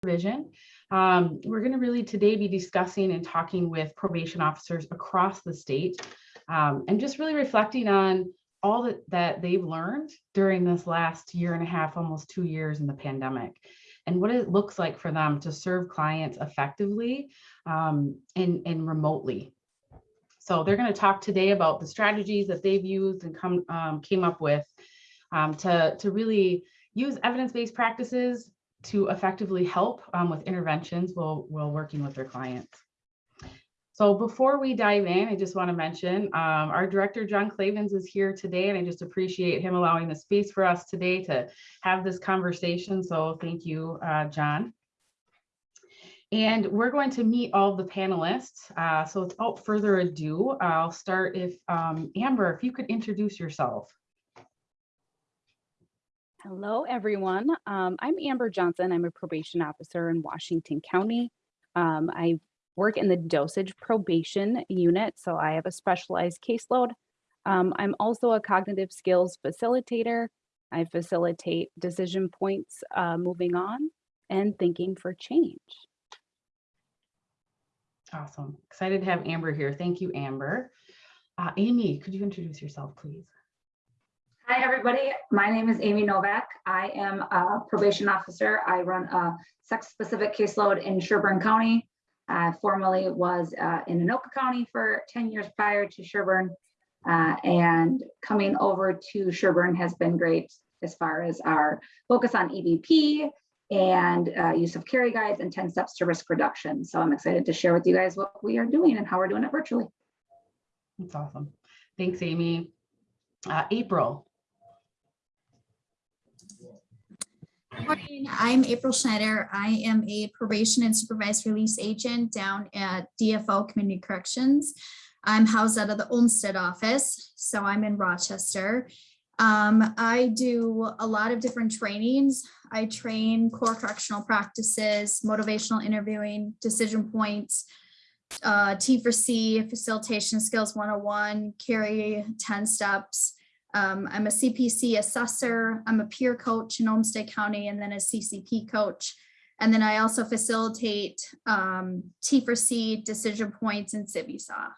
supervision. Um, we're going to really today be discussing and talking with probation officers across the state um, and just really reflecting on all that, that they've learned during this last year and a half, almost two years in the pandemic and what it looks like for them to serve clients effectively um, and, and remotely. So they're going to talk today about the strategies that they've used and come um, came up with um, to, to really use evidence-based practices to effectively help um, with interventions while, while working with their clients. So before we dive in, I just want to mention um, our director, John Clavens is here today, and I just appreciate him allowing the space for us today to have this conversation. So thank you, uh, John. And we're going to meet all the panelists. Uh, so without further ado, I'll start if um, Amber, if you could introduce yourself. Hello, everyone. Um, I'm Amber Johnson. I'm a probation officer in Washington County. Um, I work in the dosage probation unit, so I have a specialized caseload. Um, I'm also a cognitive skills facilitator. I facilitate decision points uh, moving on and thinking for change. Awesome. Excited to have Amber here. Thank you, Amber. Uh, Amy, could you introduce yourself, please? Hi, everybody. My name is Amy Novak. I am a probation officer. I run a sex-specific caseload in Sherburne County. I formerly was uh, in Anoka County for 10 years prior to Sherburne. Uh, and coming over to Sherburne has been great as far as our focus on EBP and uh, use of Carey guides and 10 steps to risk reduction. So I'm excited to share with you guys what we are doing and how we're doing it virtually. That's awesome. Thanks, Amy. Uh, April. Morning, I'm April Schneider. I am a probation and supervised release agent down at DFO Community Corrections. I'm housed out of the Olmsted office, so I'm in Rochester. Um, I do a lot of different trainings. I train core correctional practices, motivational interviewing, decision points, uh, T for C, facilitation skills 101, Carey 10 steps. Um, I'm a CPC assessor. I'm a peer coach in Olmsted County and then a CCP coach. And then I also facilitate um, T for C decision points in CiviSaw.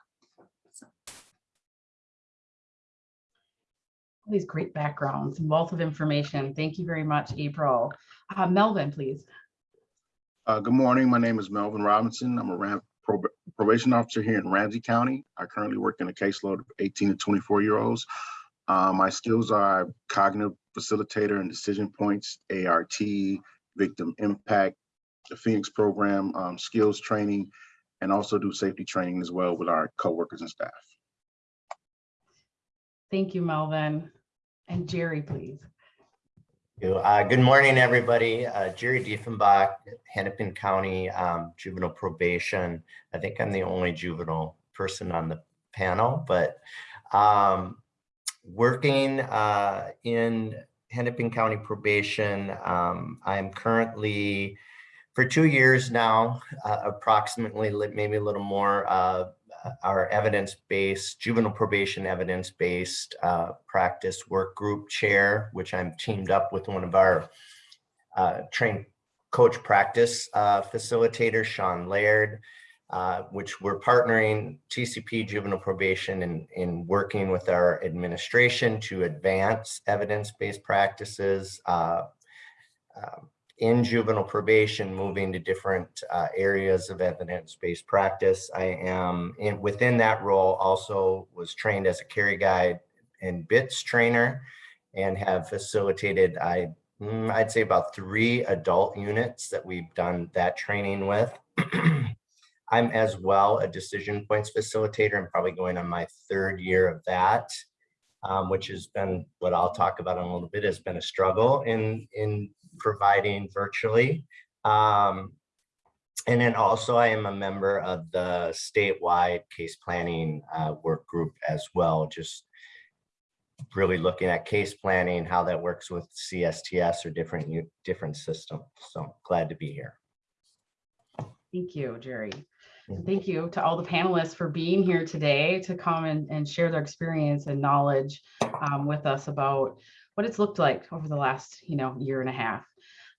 All these great backgrounds and wealth of information. Thank you very much, April. Uh, Melvin, please. Uh, good morning. My name is Melvin Robinson. I'm a Ram prob probation officer here in Ramsey County. I currently work in a caseload of 18 to 24 year olds. Uh, my skills are cognitive facilitator and decision points, ART, victim impact, the Phoenix program, um, skills training, and also do safety training as well with our coworkers and staff. Thank you, Melvin. And Jerry, please. Uh, good morning, everybody. Uh, Jerry Diefenbach, Hennepin County um, Juvenile Probation. I think I'm the only juvenile person on the panel, but um, working uh, in Hennepin County Probation, um, I'm currently, for two years now, uh, approximately, maybe a little more, uh, our evidence-based, juvenile probation evidence-based uh, practice work group chair, which I'm teamed up with one of our uh, trained coach practice uh, facilitators, Sean Laird, uh, which we're partnering TCP juvenile probation in, in working with our administration to advance evidence-based practices uh, um, in juvenile probation, moving to different uh, areas of evidence-based practice. I am in within that role also was trained as a Carey guide and BITS trainer and have facilitated, I, mm, I'd say about three adult units that we've done that training with. I'm as well a decision points facilitator. I'm probably going on my third year of that, um, which has been what I'll talk about in a little bit has been a struggle in, in providing virtually. Um, and then also I am a member of the statewide case planning uh, work group as well, just really looking at case planning, how that works with CSTS or different different systems. So glad to be here. Thank you, Jerry. Thank you to all the panelists for being here today to come and, and share their experience and knowledge um, with us about what it's looked like over the last, you know, year and a half.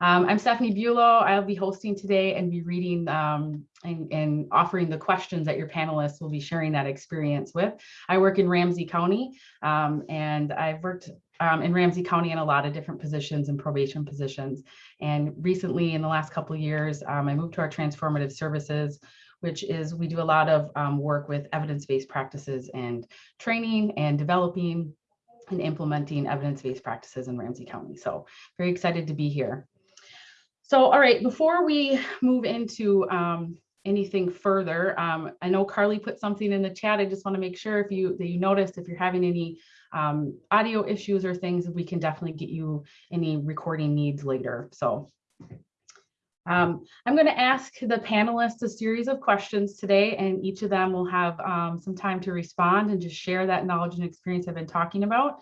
Um, I'm Stephanie Bulow. I'll be hosting today and be reading um, and, and offering the questions that your panelists will be sharing that experience with. I work in Ramsey County um, and I've worked um, in Ramsey County in a lot of different positions and probation positions. And recently, in the last couple of years, um, I moved to our transformative services, which is we do a lot of um, work with evidence-based practices and training and developing and implementing evidence-based practices in Ramsey County. So very excited to be here. So, all right, before we move into um, anything further, um, I know Carly put something in the chat. I just want to make sure if you that you noticed if you're having any um, audio issues or things, we can definitely get you any recording needs later. So um, I'm going to ask the panelists a series of questions today, and each of them will have um, some time to respond and just share that knowledge and experience I've been talking about.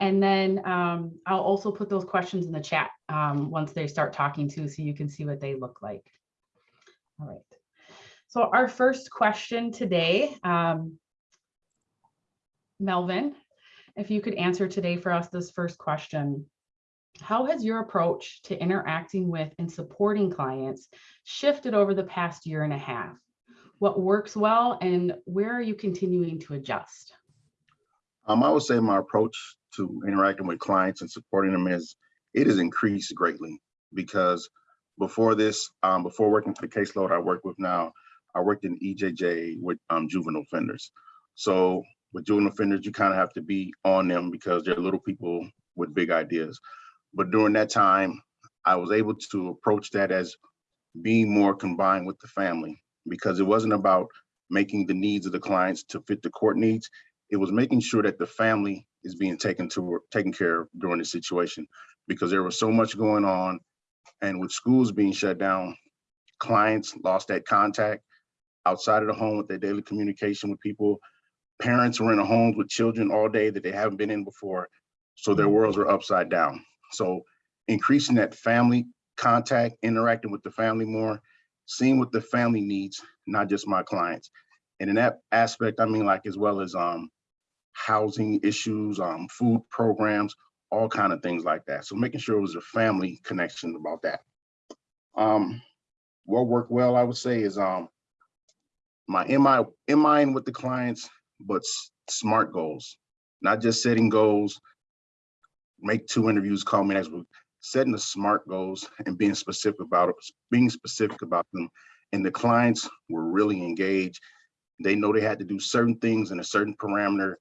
And then um, I'll also put those questions in the chat um, once they start talking too, so you can see what they look like. All right. So our first question today, um, Melvin, if you could answer today for us this first question. How has your approach to interacting with and supporting clients shifted over the past year and a half? What works well and where are you continuing to adjust? Um, I would say my approach to interacting with clients and supporting them is it has increased greatly because before this, um, before working for the caseload I work with now, I worked in EJJ with um, juvenile offenders. So with juvenile offenders, you kind of have to be on them because they're little people with big ideas. But during that time, I was able to approach that as being more combined with the family because it wasn't about making the needs of the clients to fit the court needs. It was making sure that the family is being taken to taken care of during the situation because there was so much going on. And with schools being shut down, clients lost that contact outside of the home with their daily communication with people. Parents were in a home with children all day that they haven't been in before. So their mm-hmm. worlds were upside down. So increasing that family contact, interacting with the family more, seeing what the family needs, not just my clients. And in that aspect, I mean, like as well as um, housing issues, um, food programs, all kind of things like that. So making sure it was a family connection about that. Um, what worked well, I would say, is um, my in mind with the clients, but smart goals, not just setting goals. Make two interviews, call me next week. Setting the smart goals and being specific about it, being specific about them. And the clients were really engaged. They know they had to do certain things in a certain parameter,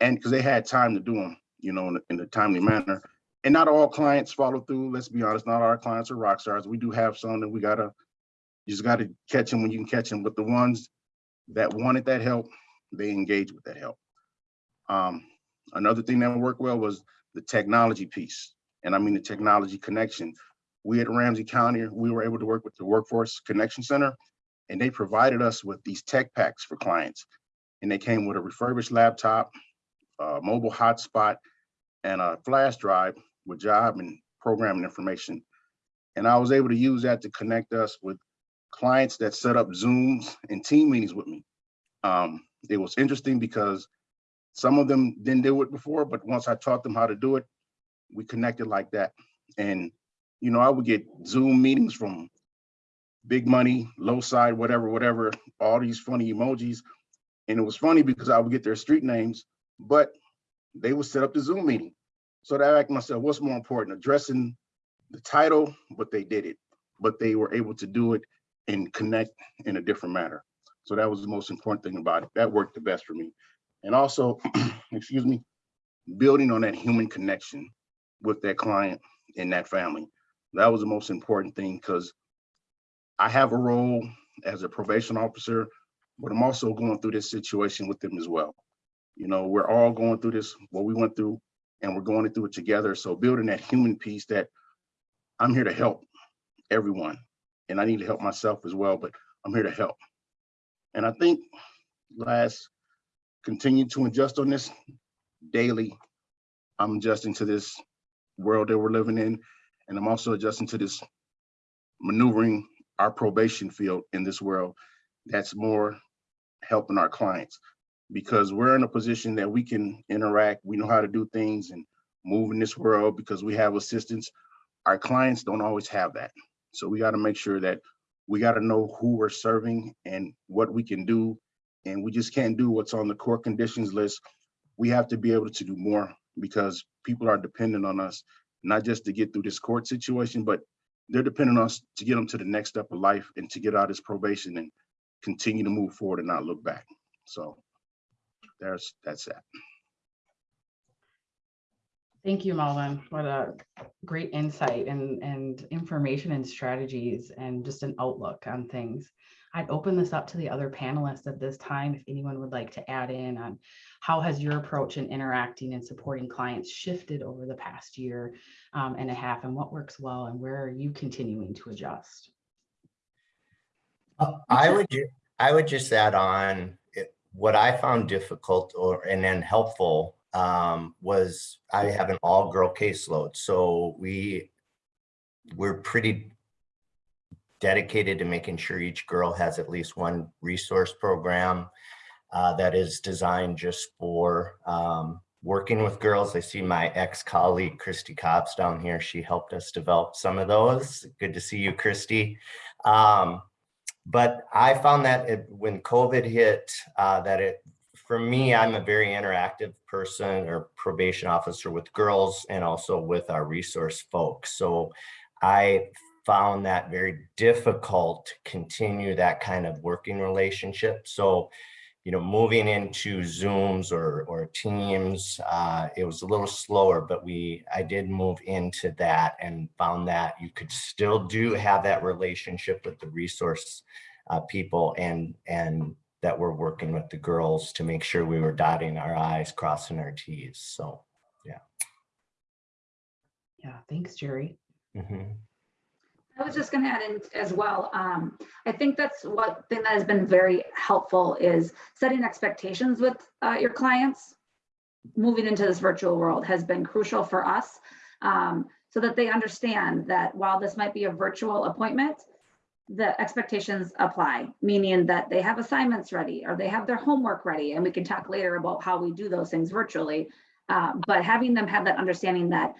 and because they had time to do them, you know, in a, in a timely manner. And not all clients follow through. Let's be honest, not our clients are rock stars. We do have some that we gotta, you just gotta catch them when you can catch them. But the ones that wanted that help, they engaged with that help. Um, another thing that worked well was the technology piece. And I mean the technology connection. We at Ramsey County, we were able to work with the Workforce Connection Center, and they provided us with these tech packs for clients. And they came with a refurbished laptop, a mobile hotspot, and a flash drive with job and programming information. And I was able to use that to connect us with clients that set up Zooms and team meetings with me. Um, it was interesting because some of them didn't do it before, but once I taught them how to do it, we connected like that. And, you know, I would get Zoom meetings from big money, low side, whatever, whatever, all these funny emojis. And it was funny because I would get their street names, but they would set up the Zoom meeting. So that I asked myself, what's more important, addressing the title, but they did it, but they were able to do it and connect in a different manner. So that was the most important thing about it. That worked the best for me. And also, excuse me, building on that human connection with that client and that family. That was the most important thing because I have a role as a probation officer, but I'm also going through this situation with them as well. You know, we're all going through this, what we went through, and we're going through it together. So building that human piece that I'm here to help everyone, and I need to help myself as well, but I'm here to help. And I think last, continue to adjust on this daily. I'm adjusting to this world that we're living in, and I'm also adjusting to this maneuvering our probation field in this world that's more helping our clients because we're in a position that we can interact, we know how to do things and move in this world because we have assistance. our clients don't always have that. So we got to make sure that we got to know who we're serving and what we can do. And we just can't do what's on the core conditions list. We have to be able to do more because people are dependent on us, not just to get through this court situation, but they're dependent on us to get them to the next step of life and to get out of this probation and continue to move forward and not look back. So there's, that's that. Thank you, Melvin. What a great insight and, and information and strategies and just an outlook on things. I'd open this up to the other panelists at this time, if anyone would like to add in on how has your approach in interacting and supporting clients shifted over the past year um, and a half and what works well and where are you continuing to adjust? Uh, I would, I would just add on, what I found difficult or, and then helpful um, was I have an all-girl caseload. So we, we're pretty dedicated to making sure each girl has at least one resource program uh, that is designed just for um, working with girls. I see my ex-colleague Christy Cobbs down here. She helped us develop some of those. Good to see you, Christy. Um, but I found that it, when COVID hit, uh, that it, for me, I'm a very interactive person or probation officer with girls and also with our resource folks. So I found that very difficult to continue that kind of working relationship. So, you know, moving into Zooms or, or Teams, uh, it was a little slower, but we, I did move into that and found that you could still do have that relationship with the resource uh, people and, and that we're working with the girls to make sure we were dotting our I's, crossing our T's. So, Yeah, Yeah, thanks, Jerry. mhm. I was just gonna add in as well, um, I think that's one thing that has been very helpful is setting expectations with, uh, your clients. Moving into this virtual world has been crucial for us, um, so that they understand that while this might be a virtual appointment, the expectations apply, meaning that they have assignments ready or they have their homework ready, and we can talk later about how we do those things virtually. Um, but having them have that understanding that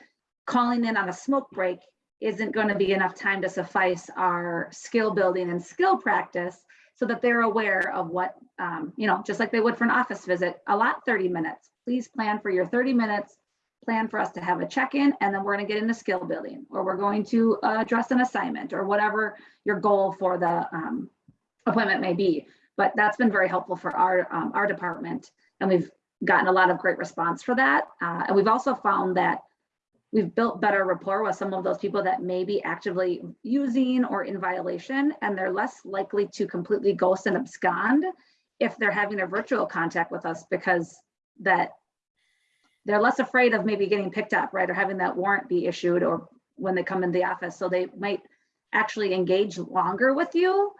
calling in on a smoke break isn't going to be enough time to suffice our skill building and skill practice so that they're aware of what, um, you know, just like they would for an office visit, a lot 30 minutes. Please plan for your 30 minutes, plan for us to have a check-in, and then we're going to get into skill building, or we're going to uh, address an assignment, or whatever your goal for the um, appointment may be. But that's been very helpful for our, um, our department, and we've gotten a lot of great response for that. Uh, And we've also found that we've built better rapport with some of those people that may be actively using or in violation, and they're less likely to completely ghost and abscond if they're having a virtual contact with us because that they're less afraid of maybe getting picked up, right, or having that warrant be issued or when they come in the office. So they might actually engage longer with you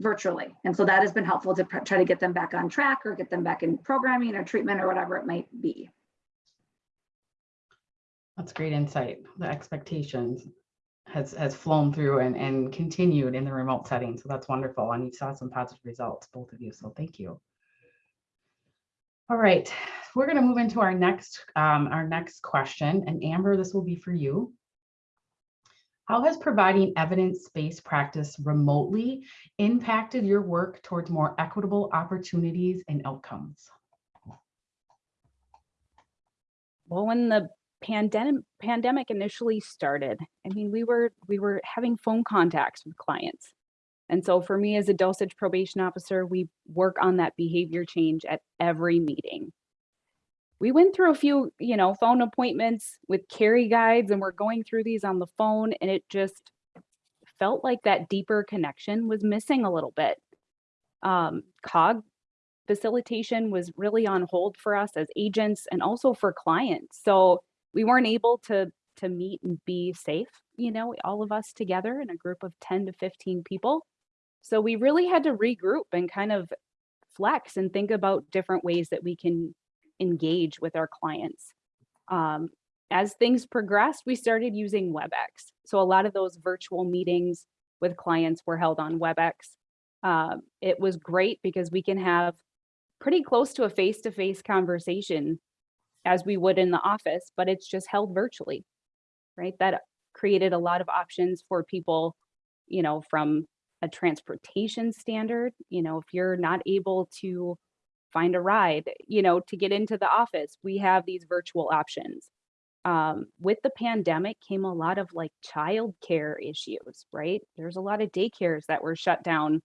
virtually. And so that has been helpful to try to get them back on track or get them back in programming or treatment or whatever it might be. That's great insight. The expectations has, has flown through and, and continued in the remote setting. So that's wonderful. And you saw some positive results, both of you. So thank you. All right, we're going to move into our next, um, our next question. And Amber, this will be for you. How has providing evidence-based practice remotely impacted your work towards more equitable opportunities and outcomes? Well, when the pandemic pandemic initially started, I mean, we were we were having phone contacts with clients. And so for me as a dosage probation officer, we work on that behavior change at every meeting. We went through a few, you know, phone appointments with Carey guides and we're going through these on the phone and it just felt like that deeper connection was missing a little bit. Um, COG facilitation was really on hold for us as agents and also for clients. So we weren't able to to meet and be safe, you know, all of us together in a group of 10 to 15 people. So we really had to regroup and kind of flex and think about different ways that we can engage with our clients. Um, as things progressed, we started using WebEx. So a lot of those virtual meetings with clients were held on WebEx. Um, it was great because we can have pretty close to a face-to-face conversation as we would in the office, but it's just held virtually, right? That created a lot of options for people, you know, from a transportation standard, you know, if you're not able to find a ride, you know, to get into the office, we have these virtual options. Um, with the pandemic came a lot of like childcare issues, right? There's a lot of daycares that were shut down.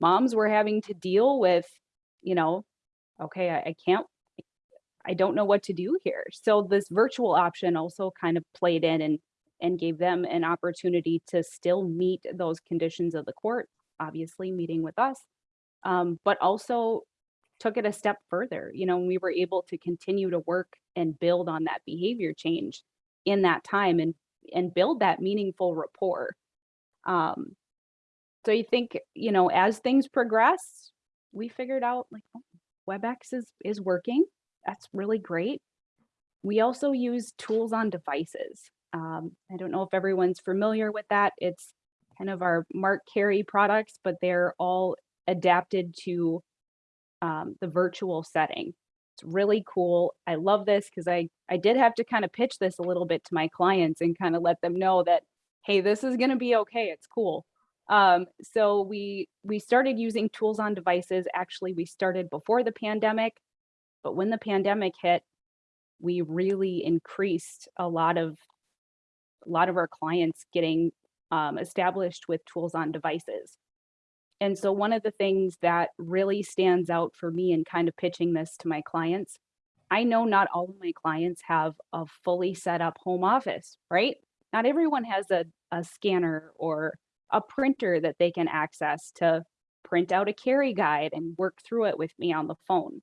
Moms were having to deal with, you know, okay, I, I can't, I don't know what to do here. So this virtual option also kind of played in and and gave them an opportunity to still meet those conditions of the court, obviously meeting with us, um, but also took it a step further. You know, we were able to continue to work and build on that behavior change in that time and and build that meaningful rapport. Um, so you think, you know, as things progress, we figured out like oh, WebEx is is working. That's really great. We also use tools on devices. Um, I don't know if everyone's familiar with that. It's kind of our Mark Carey products, but they're all adapted to um, the virtual setting. It's really cool. I love this because I, I did have to kind of pitch this a little bit to my clients and kind of let them know that, hey, this is going to be okay. It's cool. Um, so we we started using tools on devices. Actually, we started before the pandemic, but when the pandemic hit, we really increased a lot of a lot of our clients getting um, established with tools on devices. And so one of the things that really stands out for me in kind of pitching this to my clients, I know not all of my clients have a fully set up home office, right? Not everyone has a, a scanner or a printer that they can access to print out a Carey guide and work through it with me on the phone.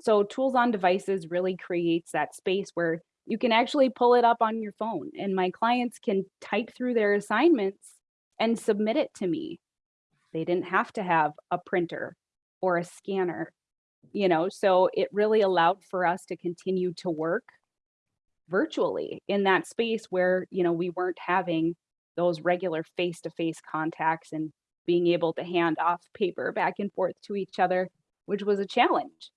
So tools on devices really creates that space where you can actually pull it up on your phone and my clients can type through their assignments and submit it to me. They didn't have to have a printer or a scanner, you know, so it really allowed for us to continue to work virtually in that space where, you know, we weren't having those regular face-to-face contacts and being able to hand off paper back and forth to each other, which was a challenge.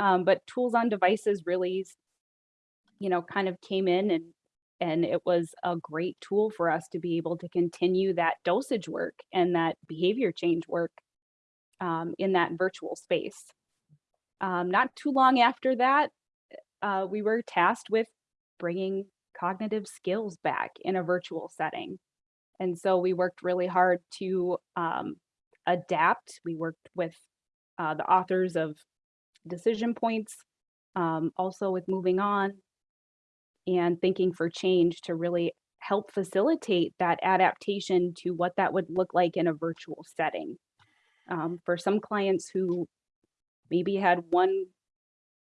Um, but tools on devices really you know, kind of came in and and it was a great tool for us to be able to continue that dosage work and that behavior change work um, in that virtual space. Um, not too long after that, uh, we were tasked with bringing cognitive skills back in a virtual setting. And so we worked really hard to um, adapt. We worked with uh, the authors of Decision Points, um, also with Moving On, and thinking for change to really help facilitate that adaptation to what that would look like in a virtual setting. Um, for some clients who maybe had one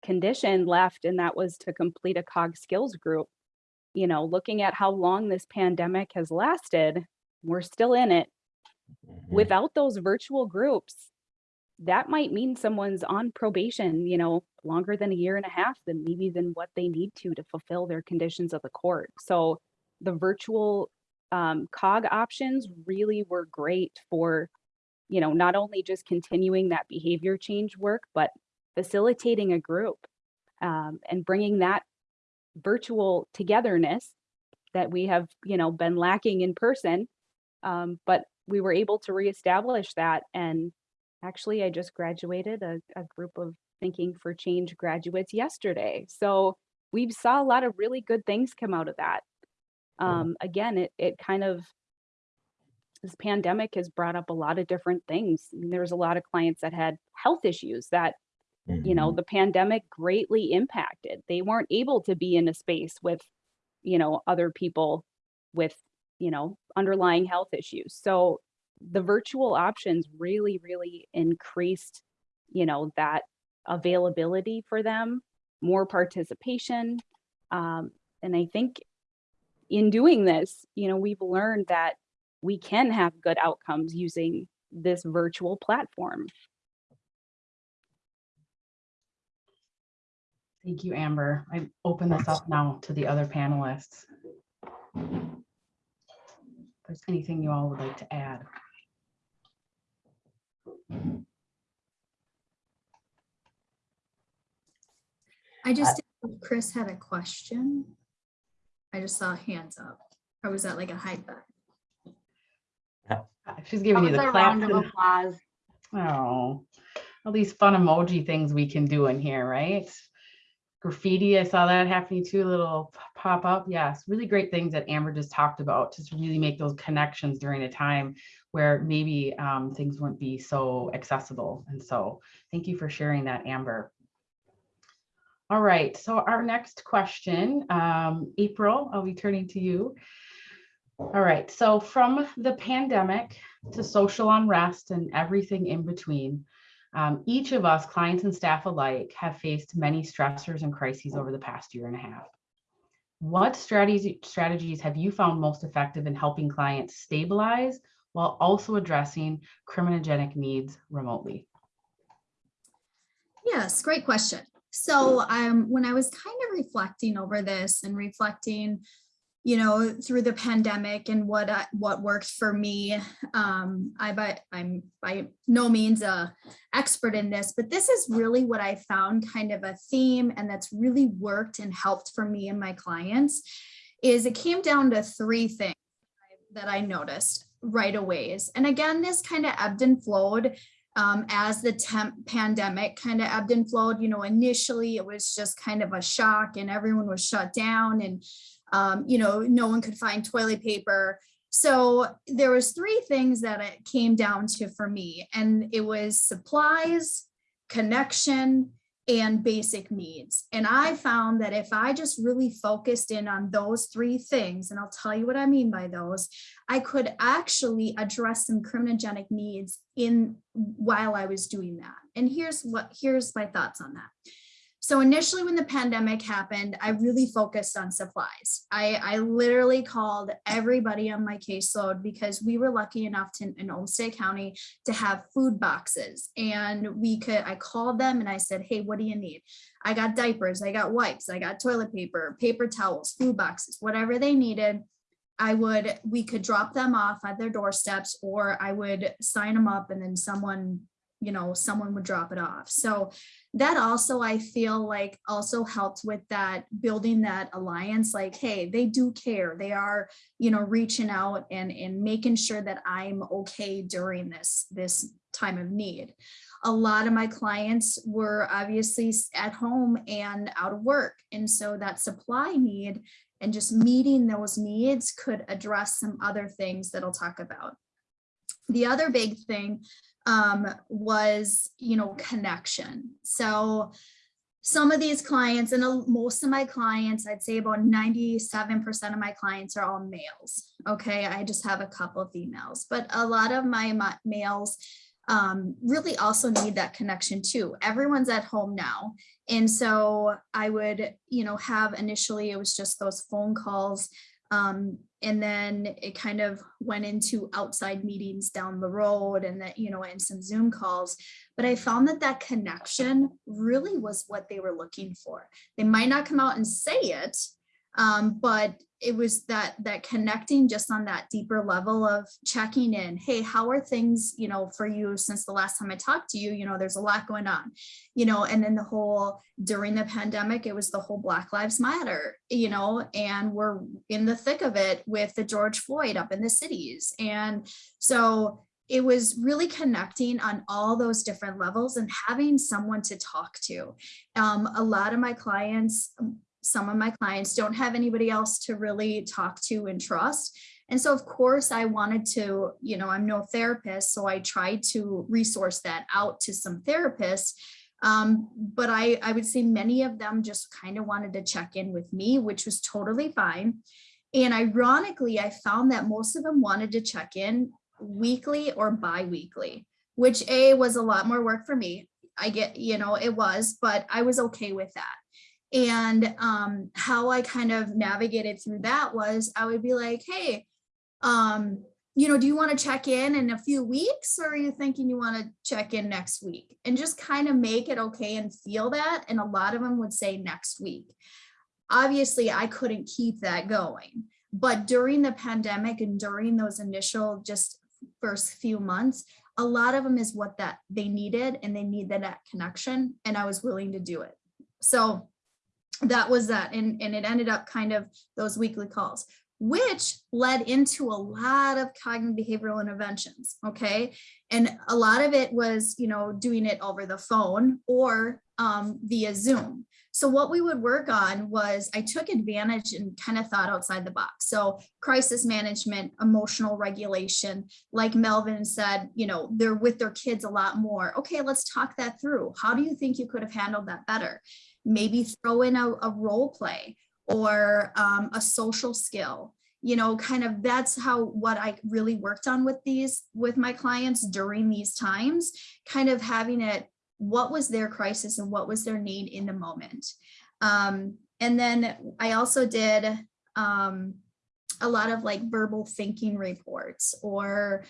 condition left and that was to complete a cog skills group, you know, looking at how long this pandemic has lasted, we're still in it. Mhm. Without those virtual groups, that might mean someone's on probation, you know, longer than a year and a half than maybe than what they need to to fulfill their conditions of the court. So the virtual um, cog options really were great for, you know, not only just continuing that behavior change work, but facilitating a group um, and bringing that virtual togetherness that we have, you know, been lacking in person. Um, but we were able to reestablish that and Actually, I just graduated a, a group of Thinking for Change graduates yesterday. So we saw a lot of really good things come out of that. Um, again, it, it kind of, this pandemic has brought up a lot of different things. I mean, There's a lot of clients that had health issues that, you know, Mhm. the pandemic greatly impacted. They weren't able to be in a space with, you know, other people with, you know, underlying health issues. So the virtual options really, really increased, you know, that availability for them, more participation. Um, and I think in doing this, you know, we've learned that we can have good outcomes using this virtual platform. Thank you, Amber. I open this up now to the other panelists. If there's anything you all would like to add. I just, uh, didn't know if Chris had a question. I just saw hands up. Or was that like a high five? She's giving you was the a clap. round of applause. Oh, all these fun emoji things we can do in here, right? Graffiti, I saw that happening too, a little pop up. Yes, really great things that Amber just talked about, just really make those connections during a time where maybe um, things wouldn't be so accessible. And so thank you for sharing that, Amber. All right, so our next question, um, April, I'll be turning to you. All right, so from the pandemic to social unrest and everything in between, um, each of us, clients and staff alike, have faced many stressors and crises over the past year and a half. What strategies strategies have you found most effective in helping clients stabilize while also addressing criminogenic needs remotely? Yes, great question. So um, when I was kind of reflecting over this and reflecting, you know, through the pandemic and what I, what worked for me, um, I by I'm by no means a expert in this, but this is really what I found kind of a theme and that's really worked and helped for me and my clients. Is it came down to three things that I noticed right away. And again, this kind of ebbed and flowed um, as the temp pandemic kind of ebbed and flowed, you know, initially it was just kind of a shock and everyone was shut down and, um, you know, no one could find toilet paper. So there was three things that it came down to for me and it was supplies, connection, and basic needs. And I found that if I just really focused in on those three things, and I'll tell you what I mean by those, I could actually address some criminogenic needs in while I was doing that. And here's what here's my thoughts on that. So initially when the pandemic happened, I really focused on supplies. I, I literally called everybody on my caseload because we were lucky enough to, in Olmsted County to have food boxes. And we could, I called them and I said, hey, what do you need? I got diapers, I got wipes, I got toilet paper, paper towels, food boxes, whatever they needed. I would, we could drop them off at their doorsteps or I would sign them up and then someone, you know, someone would drop it off. So that also, I feel like also helped with that building that alliance, like, hey, they do care. They are, you know, reaching out and, and making sure that I'm okay during this, this time of need. A lot of my clients were obviously at home and out of work. And so that supply need and just meeting those needs could address some other things that I'll talk about. The other big thing um, was, you know, connection. So some of these clients and most of my clients, I'd say about 97% of my clients are all males. Okay, I just have a couple of females, but a lot of my, my males um, really also need that connection too. Everyone's at home now. And so I would, you know, have initially it was just those phone calls. Um, and then it kind of went into outside meetings down the road and that, you know, and some Zoom calls. But I found that that connection really was what they were looking for. They might not come out and say it, um, but it was that that connecting just on that deeper level of checking in hey how are things you know for you since the last time i talked to you? You know there's a lot going on. You know and then the whole during the pandemic it was the whole black lives matter you know and we're in the thick of it with the george floyd up in the cities. And so it was really connecting on all those different levels and having someone to talk to. Um, a lot of my clients some of my clients don't have anybody else to really talk to and trust. And so of course I wanted to, you know, I'm no therapist, so I tried to resource that out to some therapists. Um, but I, I would say many of them just kind of wanted to check in with me, which was totally fine. And ironically, I found that most of them wanted to check in weekly or bi-weekly, which A was a lot more work for me. I get, you know, it was, but I was okay with that. And um, how I kind of navigated through that was I would be like, hey, um, you know, do you want to check in in a few weeks or are you thinking you want to check in next week? And just kind of make it okay and feel that. And a lot of them would say next week. Obviously, I couldn't keep that going. But during the pandemic and during those initial just first few months, a lot of them is what that they needed and they needed that connection. And I was willing to do it. So that was that and, and it ended up kind of those weekly calls which led into a lot of cognitive behavioral interventions. Okay. And a lot of it was, you know, doing it over the phone or um, via Zoom. So what we would work on was I took advantage and kind of thought outside the box. So crisis management, emotional regulation, like Melvin said, you know, they're with their kids a lot more. Okay, let's talk that through. How do you think you could have handled that better? Maybe throw in a, a role play or um, a social skill. You know kind of that's how what i really worked on with these with my clients during these times kind of having it what was their crisis and what was their need in the moment. Um, and then i also did um, a lot of like verbal thinking reports or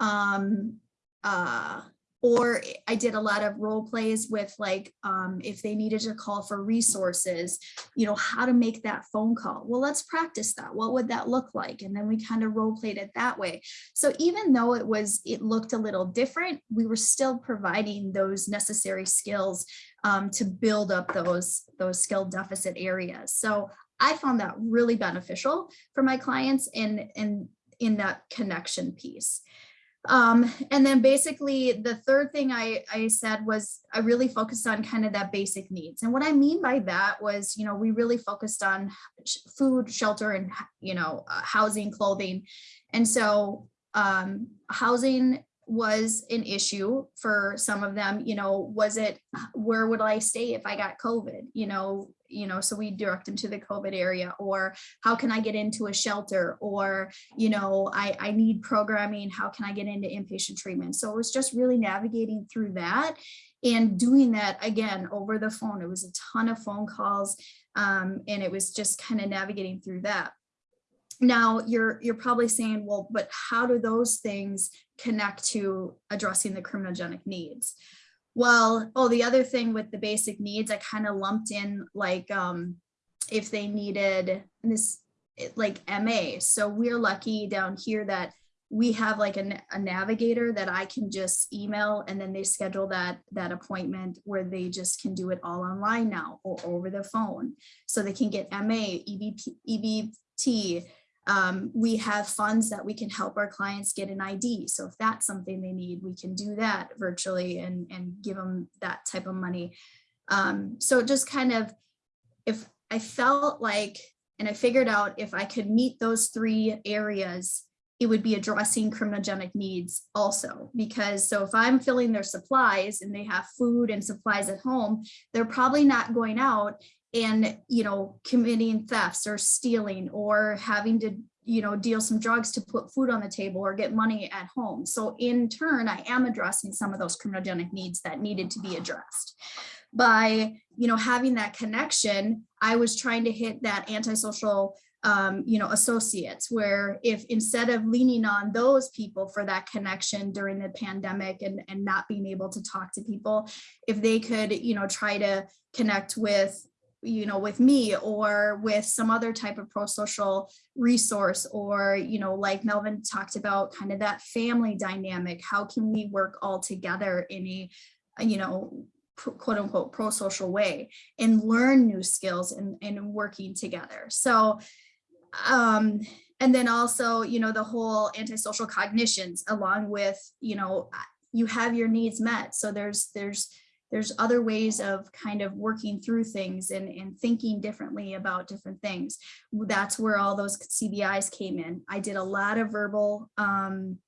um, uh, or I did a lot of role plays with like, um, if they needed to call for resources, you know, how to make that phone call. Well, let's practice that. What would that look like? And then we kind of role played it that way. So even though it was, it looked a little different, we were still providing those necessary skills um, to build up those, those skill deficit areas. So I found that really beneficial for my clients and, and in that connection piece. Um, and then basically the third thing I, I said was I really focused on kind of that basic needs. And what I mean by that was, you know, we really focused on sh- food, shelter, and, you know, uh, housing, clothing. And so um, housing was an issue for some of them, you know, was it, where would I stay if I got COVID? You know, you know, so we direct them to the COVID area or how can I get into a shelter or, you know, I, I need programming, how can I get into inpatient treatment? So it was just really navigating through that and doing that again over the phone. It was a ton of phone calls um, and it was just kind of navigating through that. Now you're you're probably saying, well, but how do those things connect to addressing the criminogenic needs? Well, oh, the other thing with the basic needs, I kind of lumped in like um, if they needed this like MA. So we're lucky down here that we have like a, a navigator that I can just email and then they schedule that that appointment where they just can do it all online now or over the phone. So they can get MA, EBP, EBT, um, we have funds that we can help our clients get an ID. So if that's something they need, we can do that virtually and, and give them that type of money. Um, so just kind of, if I felt like, and I figured out if I could meet those three areas, it would be addressing criminogenic needs also because so if I'm filling their supplies and they have food and supplies at home, they're probably not going out and you know committing thefts or stealing or having to you know deal some drugs to put food on the table or get money at home. So in turn i am addressing some of those criminogenic needs that needed to be addressed. By you know having that connection i was trying to hit that antisocial um, you know, associates, where if instead of leaning on those people for that connection during the pandemic and, and not being able to talk to people, if they could, you know, try to connect with you know, with me or with some other type of pro-social resource or, you know, like Melvin talked about kind of that family dynamic, how can we work all together in a, you know, quote unquote pro-social way and learn new skills and, and working together. So, um, and then also, you know, the whole antisocial cognitions along with, you know, you have your needs met. So there's, there's, there's other ways of kind of working through things and, and thinking differently about different things. That's where all those CBIs came in. I did a lot of verbal um,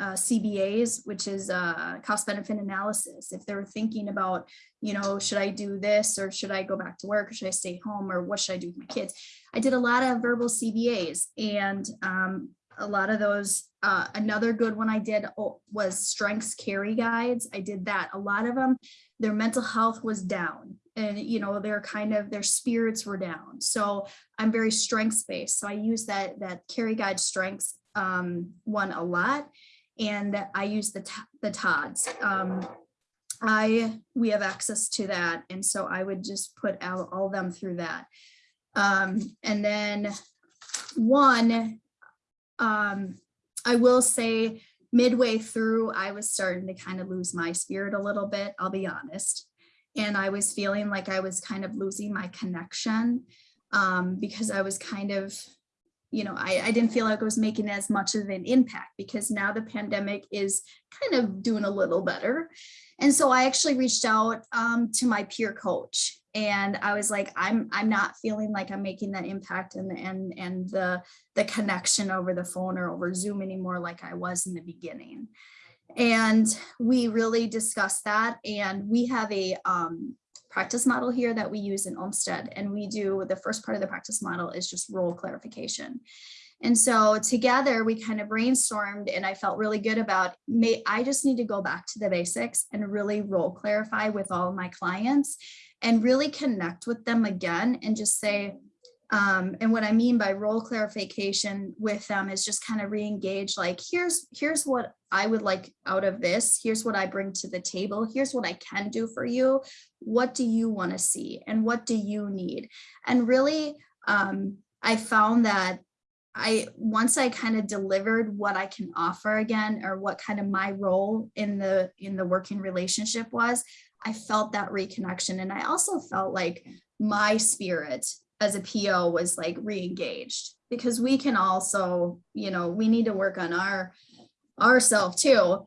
uh, CBAs, which is uh, cost benefit analysis. If they're thinking about, you know, should I do this or should I go back to work or should I stay home or what should I do with my kids? I did a lot of verbal CBAs and um, a lot of those. Uh, another good one I did was strengths Carey guides. I did that. A lot of them their mental health was down and you know they're kind of their spirits were down. So i'm very strengths based. So i use that that Carey guide strengths um, one a lot and i use the the tods um, i we have access to that and so i would just put out all them through that. Um, and then one um, i will say midway through, I was starting to kind of lose my spirit a little bit, I'll be honest. And I was feeling like I was kind of losing my connection um, because I was kind of, you know, I, I didn't feel like I was making as much of an impact because now the pandemic is kind of doing a little better. And so I actually reached out um, to my peer coach and I was like, I'm I'm not feeling like I'm making that impact and and and the the connection over the phone or over Zoom anymore like I was in the beginning. And we really discussed that. And we have a um, practice model here that we use in Olmsted. And we do the first part of the practice model is just role clarification. And so together we kind of brainstormed and I felt really good about may I just need to go back to the basics and really role clarify with all my clients and really connect with them again and just say, um, and what I mean by role clarification with them is just kind of re-engage like, here's, here's what I would like out of this. Here's what I bring to the table. Here's what I can do for you. What do you want to see? And what do you need? And really, um, I found that I once I kind of delivered what I can offer again, or what kind of my role in the in the working relationship was, I felt that reconnection. And I also felt like my spirit as a PO was like re-engaged because we can also, you know, we need to work on our ourself too.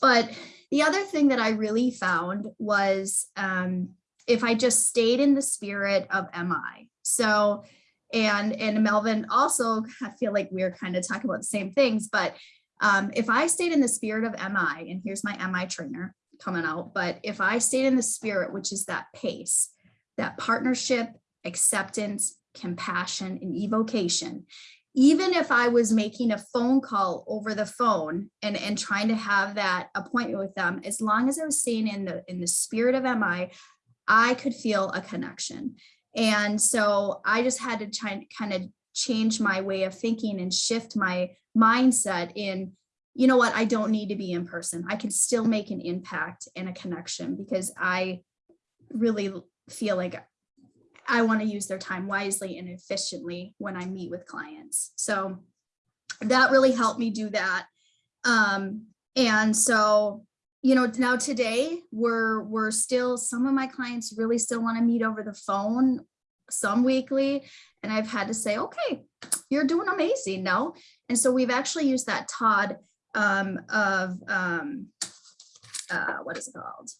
But the other thing that I really found was um, if I just stayed in the spirit of MI. So, and and Melvin also, I feel like we're kind of talking about the same things, but um, if I stayed in the spirit of MI, and here's my MI trainer coming out, but if I stayed in the spirit, which is that pace, that partnership, acceptance, compassion, and evocation, even if I was making a phone call over the phone and, and trying to have that appointment with them, as long as I was staying in the in the spirit of MI, I could feel a connection. And so I just had to try kind of change my way of thinking and shift my mindset in, you know what, I don't need to be in person. I can still make an impact and a connection because I really feel like I want to use their time wisely and efficiently when I meet with clients. So that really helped me do that. Um, and so, you know, now today we're we're still some of my clients really still want to meet over the phone, some weekly, and I've had to say, okay, you're doing amazing, no? And so we've actually used that Todd um, of um, uh, what is it called?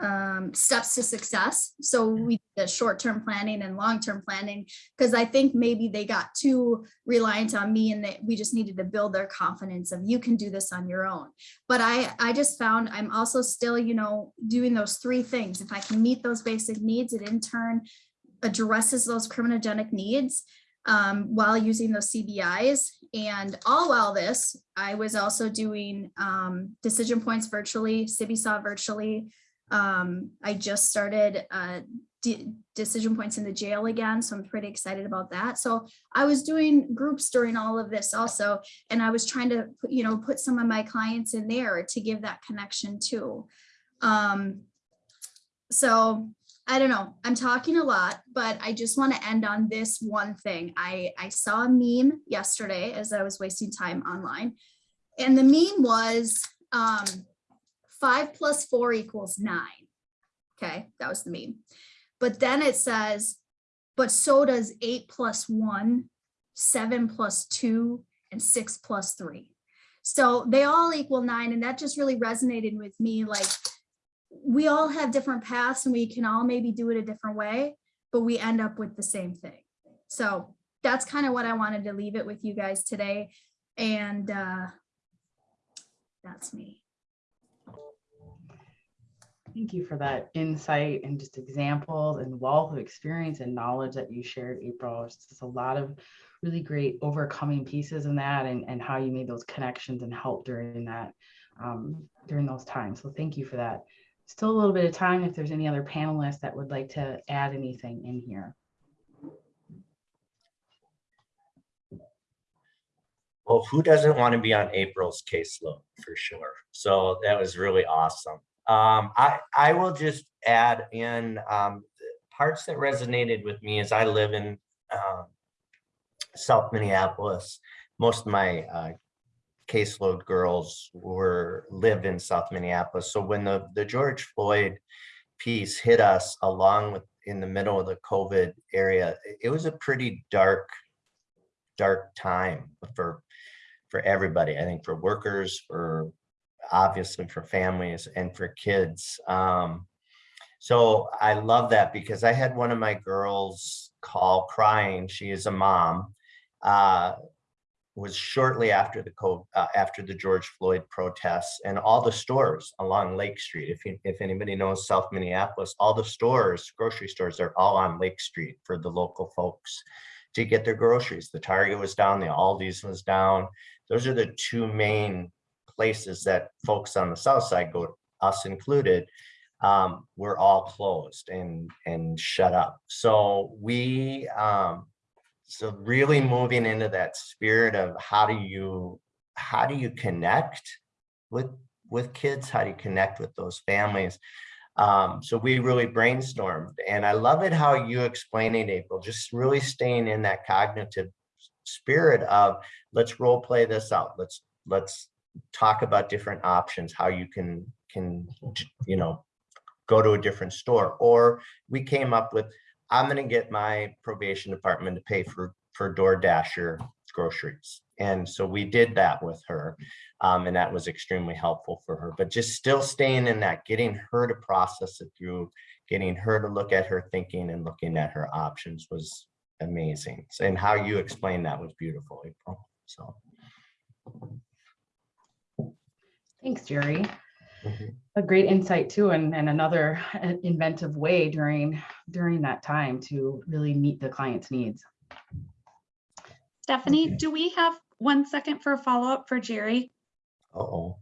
um, steps to success. So we did short-term planning and long-term planning because I think maybe they got too reliant on me and that we just needed to build their confidence of you can do this on your own. But I, I just found I'm also still, you know, doing those three things. If I can meet those basic needs, it in turn addresses those criminogenic needs um, while using those CBIs. And all while this, I was also doing um, decision points virtually, CBISA virtually, um, I just started uh, decision points in the jail again, so I'm pretty excited about that. So I was doing groups during all of this also, and I was trying to, you know, put some of my clients in there to give that connection too. Um, so I don't know, I'm talking a lot, but I just want to end on this one thing. I, I saw a meme yesterday as I was wasting time online, and the meme was, um, five plus four equals nine. Okay, that was the meme. But then it says, but so does eight plus one, seven plus two, and six plus three. So they all equal nine. And that just really resonated with me. Like we all have different paths and we can all maybe do it a different way, but we end up with the same thing. So that's kind of what I wanted to leave it with you guys today. And uh, that's me. Thank you for that insight and just examples and wealth of experience and knowledge that you shared, April. It's just a lot of really great overcoming pieces in that and, and how you made those connections and help during that, um, during those times. So thank you for that. Still a little bit of time if there's any other panelists that would like to add anything in here. Well, who doesn't want to be on April's caseload for sure? So that was really awesome. Um, I, I will just add in um, parts that resonated with me as I live in um, South Minneapolis. Most of my uh, caseload girls were live in South Minneapolis. So when the, the George Floyd piece hit us along with in the middle of the COVID area, it was a pretty dark dark time for, for everybody. I think for workers, for obviously for families and for kids. Um, so I love that because I had one of my girls call crying. She is a mom. Uh, was shortly after the co uh, after the George Floyd protests and all the stores along Lake Street. If you, if anybody knows South Minneapolis, all the stores, grocery stores are all on Lake Street for the local folks to get their groceries. The Target was down, the Aldi's was down. Those are the two main places that folks on the south side go, us included, um, were all closed and and shut up. So we um, so really moving into that spirit of how do you how do you connect with with kids? How do you connect with those families? Um, so we really brainstormed and i love it how you explain it april just really staying in that cognitive spirit of let's role play this out. Let's let's talk about different options how you can can you know go to a different store. Or we came up with I'm going to get my probation department to pay for for DoorDasher groceries. And so we did that with her. Um, and that was extremely helpful for her, but just still staying in that, getting her to process it through, getting her to look at her thinking and looking at her options was amazing. And how you explained that was beautiful, April. So. Thanks, Jerry. Mhm. a great insight too and, and another uh, inventive way during during that time to really meet the client's needs Stephanie, Okay. do we have one second for a follow-up for Jerry? Uh-oh.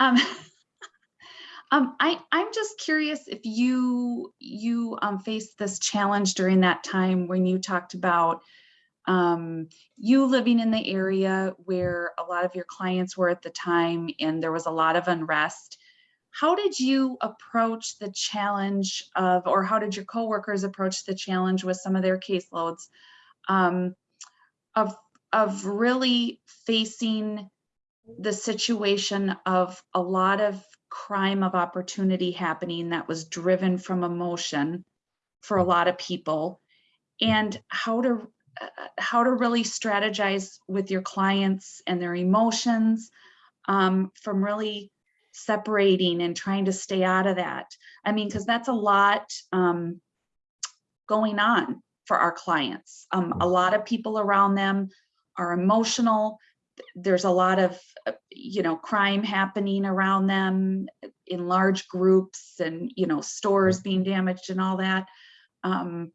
Um, um, I, I'm just curious if you, you um, faced this challenge during that time when you talked about um, you living in the area where a lot of your clients were at the time and there was a lot of unrest. How did you approach the challenge of, or how did your coworkers approach the challenge with some of their caseloads? Um, of, of really facing the situation of a lot of crime of opportunity happening that was driven from emotion for a lot of people and how to how to really strategize with your clients and their emotions um, from really separating and trying to stay out of that. I mean because that's a lot um, going on for our clients. Um, a lot of people around them are emotional. There's a lot of uh, you know crime happening around them in large groups and you know stores being damaged and all that. Um,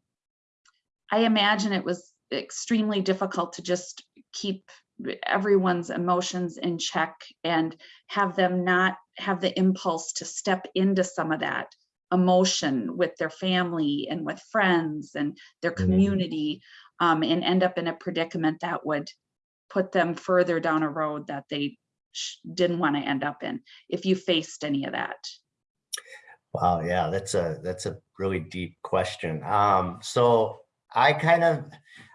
i imagine it was extremely difficult to just keep everyone's emotions in check and have them not have the impulse to step into some of that emotion with their family and with friends and their Mhm. community um, and end up in a predicament that would put them further down a road that they sh- didn't want to end up in if you faced any of that Wow, yeah, that's a that's a really deep question. Um, so I kind of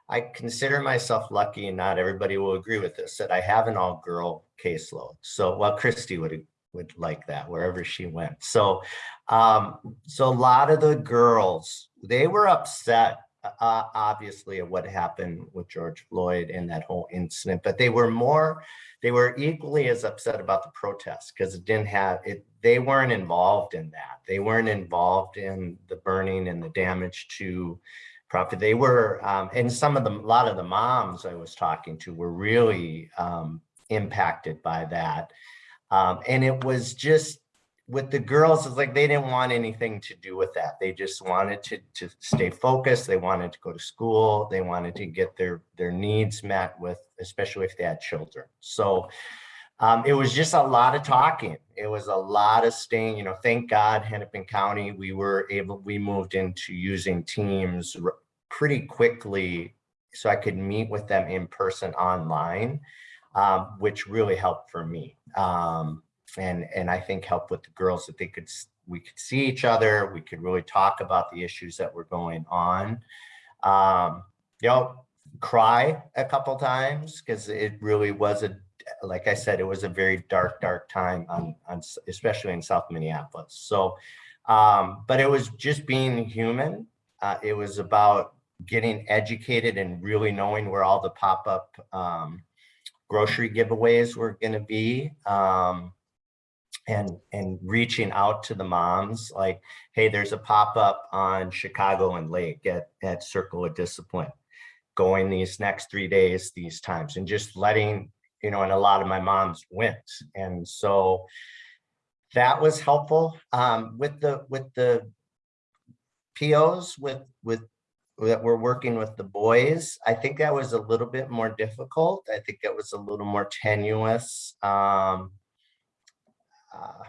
I consider myself lucky, and not everybody will agree with this, that I have an all-girl caseload. So, well, Christy would would like that wherever she went. So, um, so a lot of the girls they were upset, uh, obviously, at what happened with George Floyd and that whole incident, but they were more they were equally as upset about the protest because it didn't have it they weren't involved in that they weren't involved in the burning and the damage to property they were um, and some of them a lot of the moms i was talking to were really um, impacted by that. Um, and it was just with the girls it's like they didn't want anything to do with that. They just wanted to to stay focused. They wanted to go to school. They wanted to get their their needs met with especially if they had children. So um, it was just a lot of talking. It was a lot of staying you know thank god hennepin county we were able we moved into using teams pretty quickly so i could meet with them in person online um, which really helped for me um, and and I think helped with the girls that they could we could see each other. We could really talk about the issues that were going on. Um, you know, cry a couple times because it really was a like I said, it was a very dark, dark time on on especially in South Minneapolis. So, um, but it was just being human. Uh, it was about getting educated and really knowing where all the pop-up um, grocery giveaways were going to be. Um, and and reaching out to the moms like hey there's a pop-up on chicago and lake at, at circle of discipline going these next three days these times and just letting you know and a lot of my moms went and so that was helpful um with the with the pos with with that we're working with the boys i think that was a little bit more difficult i think that was a little more tenuous um uh,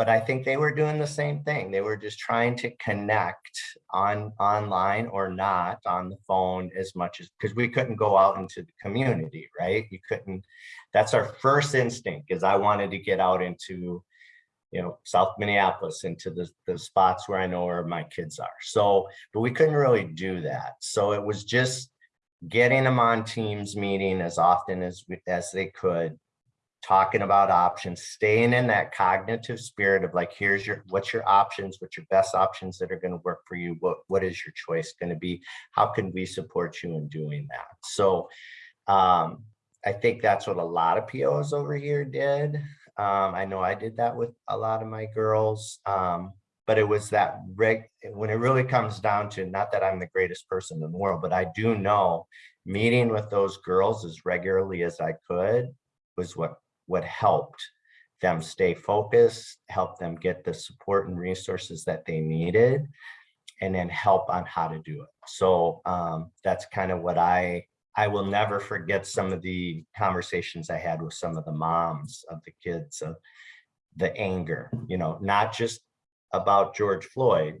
but I think they were doing the same thing. They were just trying to connect on online or not on the phone as much as because we couldn't go out into the community, right? You couldn't. That's our first instinct is I wanted to get out into, you know, South Minneapolis into the, the spots where I know where my kids are. So, but we couldn't really do that. So it was just getting them on Teams meeting as often as we, as they could, talking about options, staying in that cognitive spirit of like, here's your, what's your options, what's your best options that are going to work for you? What, what is your choice going to be? How can we support you in doing that? So um, I think that's what a lot of POs over here did. Um, I know I did that with a lot of my girls. Um, but it was that reg when it really comes down to not that I'm the greatest person in the world, but I do know meeting with those girls as regularly as I could was what what helped them stay focused, help them get the support and resources that they needed, and then help on how to do it. So um, that's kind of what I, I will never forget some of the conversations I had with some of the moms of the kids of the anger, you know, not just about George Floyd,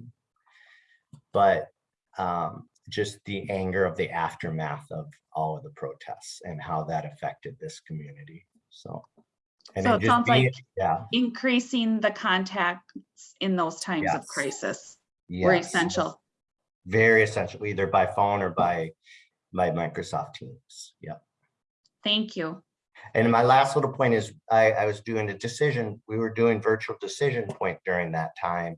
but um, just the anger of the aftermath of all of the protests and how that affected this community. So, and So it just sounds being- like yeah, increasing the contacts in those times of Yes. crisis were yes, essential. Very essential, either by phone or by by Microsoft Teams. Yeah. Thank you. And my last little point is I, I was doing a decision, we were doing virtual decision point during that time.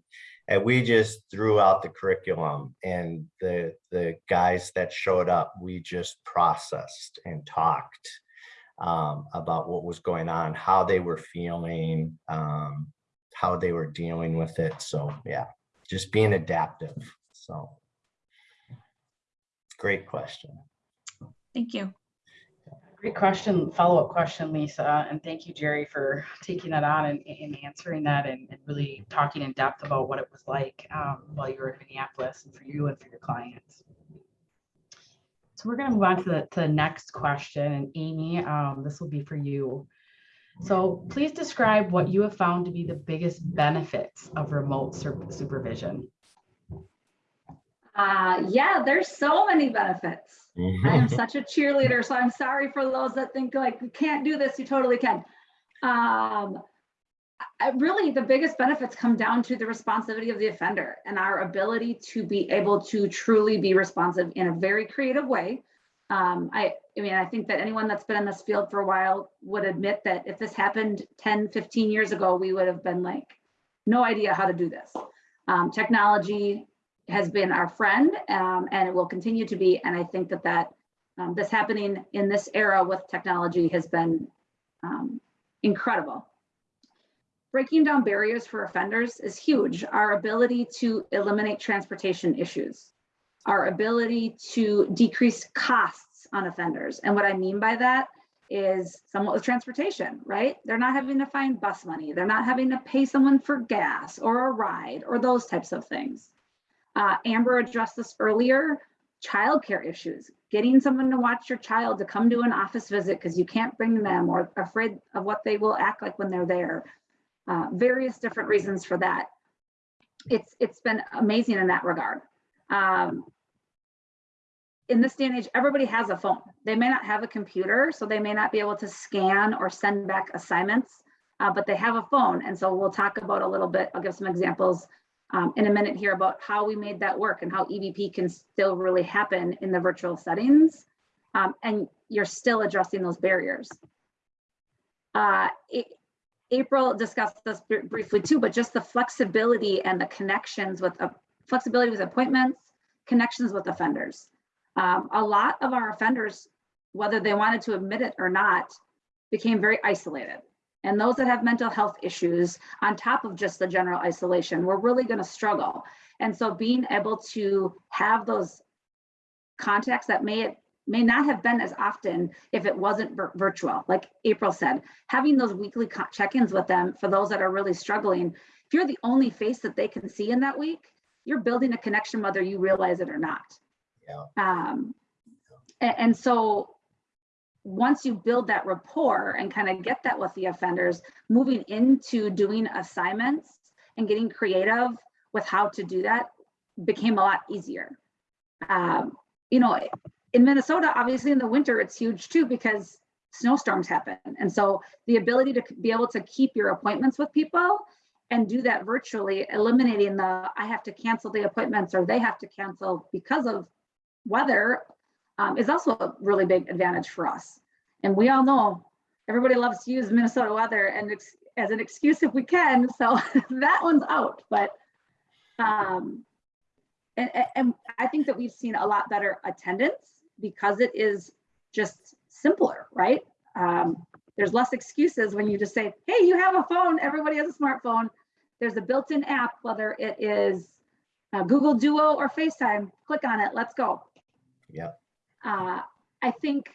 And we just threw out the curriculum and the, the guys that showed up, we just processed and talked um, about what was going on, how they were feeling, um, how they were dealing with it. So yeah, just being adaptive. So great question. Thank you. Great question, follow-up question, Lisa, and thank you, Jerry, for taking that on and, and answering that and, and really talking in depth about what it was like um, while you were in Minneapolis and for you and for your clients. So we're going to move on to the, to the next question, and Amy, um, this will be for you. So please describe what you have found to be the biggest benefits of remote supervision. Uh, yeah, there's so many benefits. I Mm-hmm. am such a cheerleader, so I'm sorry for those that think like, you can't do this, you totally can. Um, I, really, the biggest benefits come down to the responsivity of the offender and our ability to be able to truly be responsive in a very creative way. Um, I, I mean, I think that anyone that's been in this field for a while would admit that if this happened 10, 15 years ago, we would have been like, no idea how to do this. Um, technology has been our friend um, and it will continue to be. And I think that that um, this happening in this era with technology has been um, incredible. Breaking down barriers for offenders is huge. Our ability to eliminate transportation issues, our ability to decrease costs on offenders. And what I mean by that is somewhat with transportation, right? They're not having to find bus money. They're not having to pay someone for gas or a ride or those types of things. Uh, Amber addressed this earlier, childcare issues, getting someone to watch your child to come to an office visit because you can't bring them or afraid of what they will act like when they're there. Uh, various different reasons for that. It's it's been amazing in that regard. Um, in this day and age, everybody has a phone. They may not have a computer, so they may not be able to scan or send back assignments, uh, but they have a phone. And so we'll talk about a little bit, I'll give some examples um, in a minute here about how we made that work and how EBP can still really happen in the virtual settings. Um, and you're still addressing those barriers. Uh, it, April discussed this br briefly too, but just the flexibility and the connections with uh, flexibility with appointments, connections with offenders. Um, a lot of our offenders, whether they wanted to admit it or not, became very isolated. And those that have mental health issues on top of just the general isolation, we're really gonna struggle. And so being able to have those contacts that may, it may not have been as often if it wasn't vir- virtual, like April said, having those weekly check-ins with them for those that are really struggling. If you're the only face that they can see in that week, you're building a connection whether you realize it or not. Yeah. Um, and, so once you build that rapport and kind of get that with the offenders, moving into doing assignments and getting creative with how to do that became a lot easier. Um, you know, in Minnesota, obviously in the winter, it's huge too because snowstorms happen. And so the ability to be able to keep your appointments with people and do that virtually, eliminating the, I have to cancel the appointments or they have to cancel because of weather um, is also a really big advantage for us. And we all know everybody loves to use Minnesota weather and as an excuse if we can. So that one's out. But um, and, and- and I think that we've seen a lot better attendance because it is just simpler, right? Um, there's less excuses when you just say, hey, you have a phone, everybody has a smartphone. There's a built-in app, whether it is uh, Google Duo or FaceTime, click on it, let's go. Yep. Uh, I think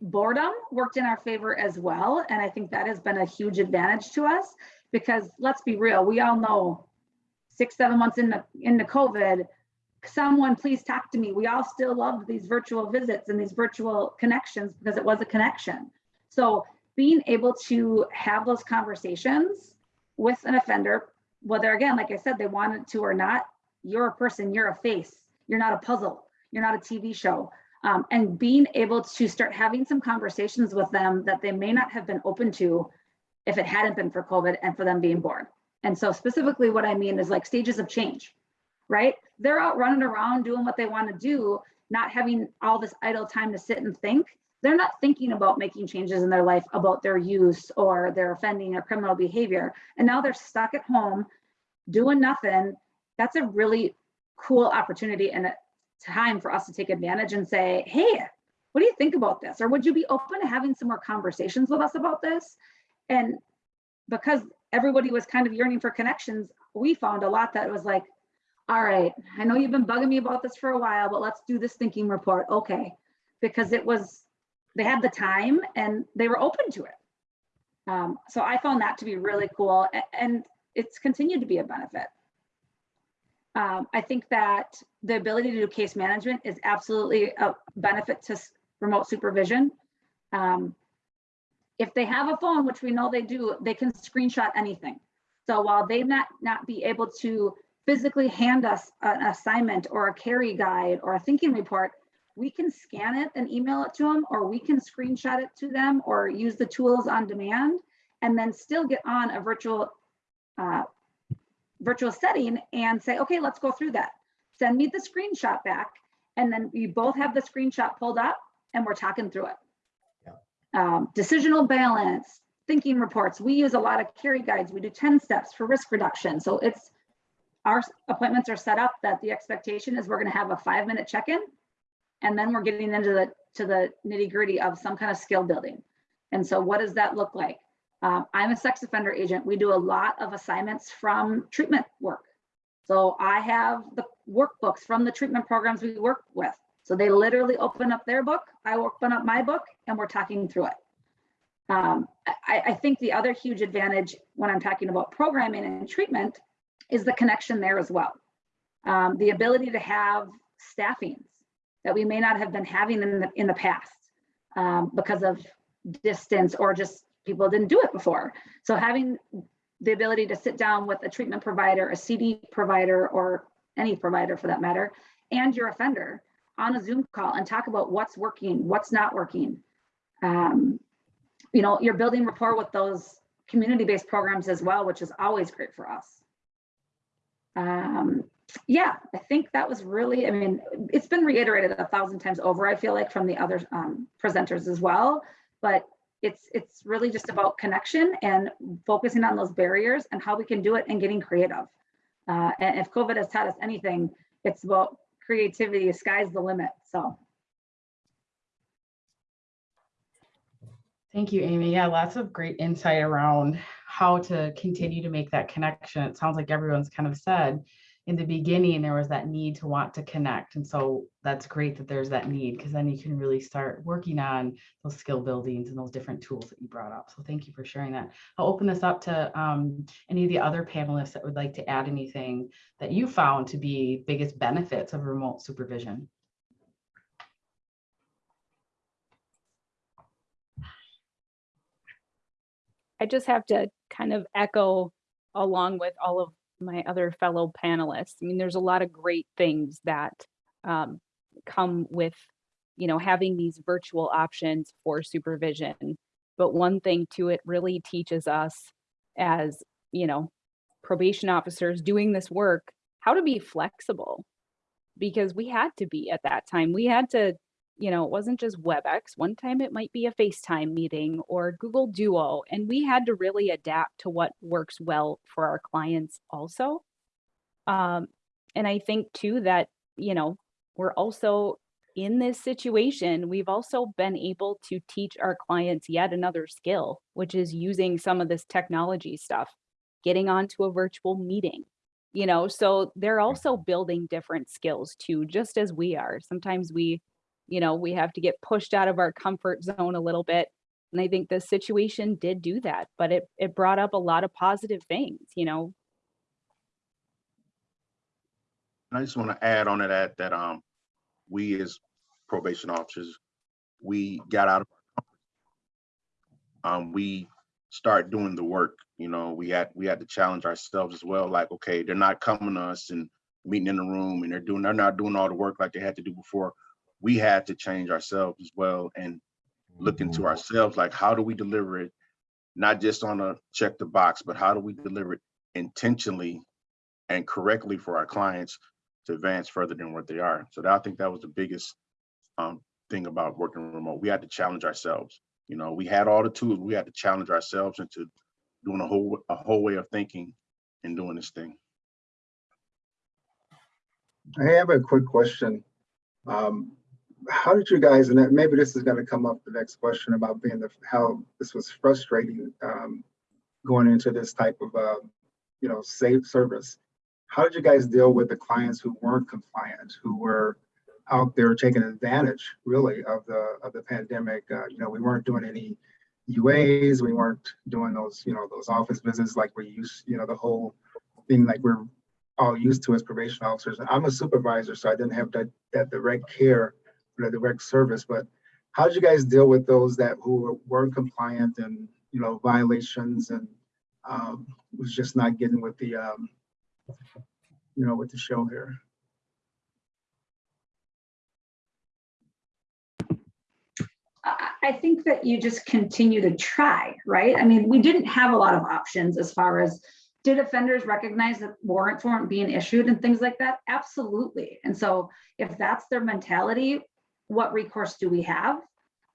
boredom worked in our favor as well. And I think that has been a huge advantage to us because let's be real, we all know six, seven months into, into COVID, someone please talk to me. We all still loved these virtual visits and these virtual connections because it was a connection. So being able to have those conversations with an offender, whether again, like I said, they wanted to or not, you're a person, you're a face, you're not a puzzle, you're not a TV show. Um, and being able to start having some conversations with them that they may not have been open to if it hadn't been for COVID and for them being bored. And so specifically what I mean is like stages of change, right? They're out running around doing what they want to do, not having all this idle time to sit and think. They're not thinking about making changes in their life about their use or their offending or criminal behavior. And now they're stuck at home doing nothing. That's a really cool opportunity and time for us to take advantage and say, hey, what do you think about this? Or would you be open to having some more conversations with us about this? And because everybody was kind of yearning for connections, we found a lot that was like, all right, I know you've been bugging me about this for a while, but let's do this thinking report. Okay. Because it was, they had the time and they were open to it. Um, so I found that to be really cool and it's continued to be a benefit. Um, I think that the ability to do case management is absolutely a benefit to remote supervision. Um, if they have a phone, which we know they do, they can screenshot anything. So while they not not be able to physically hand us an assignment or a Carey guide or a thinking report, we can scan it and email it to them, or we can screenshot it to them or use the tools on demand and then still get on a virtual uh, virtual setting and say, okay, let's go through that. Send me the screenshot back. And then we both have the screenshot pulled up and we're talking through it. Um, decisional balance, thinking reports. We use a lot of Carey guides. We do 10 steps for risk reduction. So it's, our appointments are set up that the expectation is we're gonna have a five minute check-in. And then we're getting into the, to the nitty gritty of some kind of skill building. And so what does that look like? Um, I'm a sex offender agent. We do a lot of assignments from treatment work. So I have the workbooks from the treatment programs we work with. So they literally open up their book, I open up my book, and we're talking through it. Um, I, I think the other huge advantage when I'm talking about programming and treatment is the connection there as well. Um, the ability to have staffings that we may not have been having in the, in the past um, because of distance or just people didn't do it before. So having the ability to sit down with a treatment provider, a CD provider, or any provider for that matter, and your offender on a Zoom call and talk about what's working, what's not working. Um, you know, you're building rapport with those community-based programs as well, which is always great for us. Um, yeah, I think that was really, I mean, it's been reiterated a thousand times over, I feel like from the other um, presenters as well, but it's it's really just about connection and focusing on those barriers and how we can do it and getting creative. Uh, and if COVID has taught us anything, it's about creativity, The sky's the limit, so. Thank you, Amy. Yeah, lots of great insight around how to continue to make that connection. It sounds like everyone's kind of said in the beginning, there was that need to want to connect. And so that's great that there's that need because then you can really start working on those skill buildings and those different tools that you brought up. So thank you for sharing that. I'll open this up to um, any of the other panelists that would like to add anything that you found to be biggest benefits of remote supervision. I just have to kind of echo along with all of my other fellow panelists. I mean, there's a lot of great things that um, come with, you know, having these virtual options for supervision. But one thing too, it really teaches us as, you know, probation officers doing this work, how to be flexible. Because we had to be at that time. We had to you know, it wasn't just WebEx. One time it might be a FaceTime meeting or Google Duo. And we had to really adapt to what works well for our clients also. Um, and I think too that, you know, we're also in this situation, we've also been able to teach our clients yet another skill, which is using some of this technology stuff, getting onto a virtual meeting, you know, so they're also building different skills too, just as we are. Sometimes we you know, we have to get pushed out of our comfort zone a little bit. And I think the situation did do that, but it, it brought up a lot of positive things, you know. I just want to add on to that, that, um, we as probation officers, we got out of our comfort. Um, we start doing the work, you know, we had, we had to challenge ourselves as well, like, okay, they're not coming to us and meeting in the room and they're doing, they're not doing all the work like they had to do before. We had to change ourselves as well and look into ourselves, like, how do we deliver it? Not just on a check the box, but how do we deliver it intentionally and correctly for our clients to advance further than what they are. So that, I think that was the biggest um, thing about working remote. We had to challenge ourselves. You know, we had all the tools. We had to challenge ourselves into doing a whole a whole way of thinking and doing this thing. I have a quick question. Um, how did you guys, and maybe this is gonna come up the next question about being the, how this was frustrating, um, going into this type of, uh, you know, safe service. How did you guys deal with the clients who weren't compliant, who were out there taking advantage really of the, of the pandemic? Uh, you know, we weren't doing any UAs, we weren't doing those, you know, those office visits like we used, you know, the whole thing like we're all used to as probation officers. And I'm a supervisor, so I didn't have that, that direct care, or the direct service, but how did you guys deal with those that who weren't compliant and, you know, violations and um, was just not getting with the, um, you know, with the show here? I think that you just continue to try, right? I mean, we didn't have a lot of options as far as did offenders recognize that warrants weren't being issued and things like that? Absolutely. And so if that's their mentality, what recourse do we have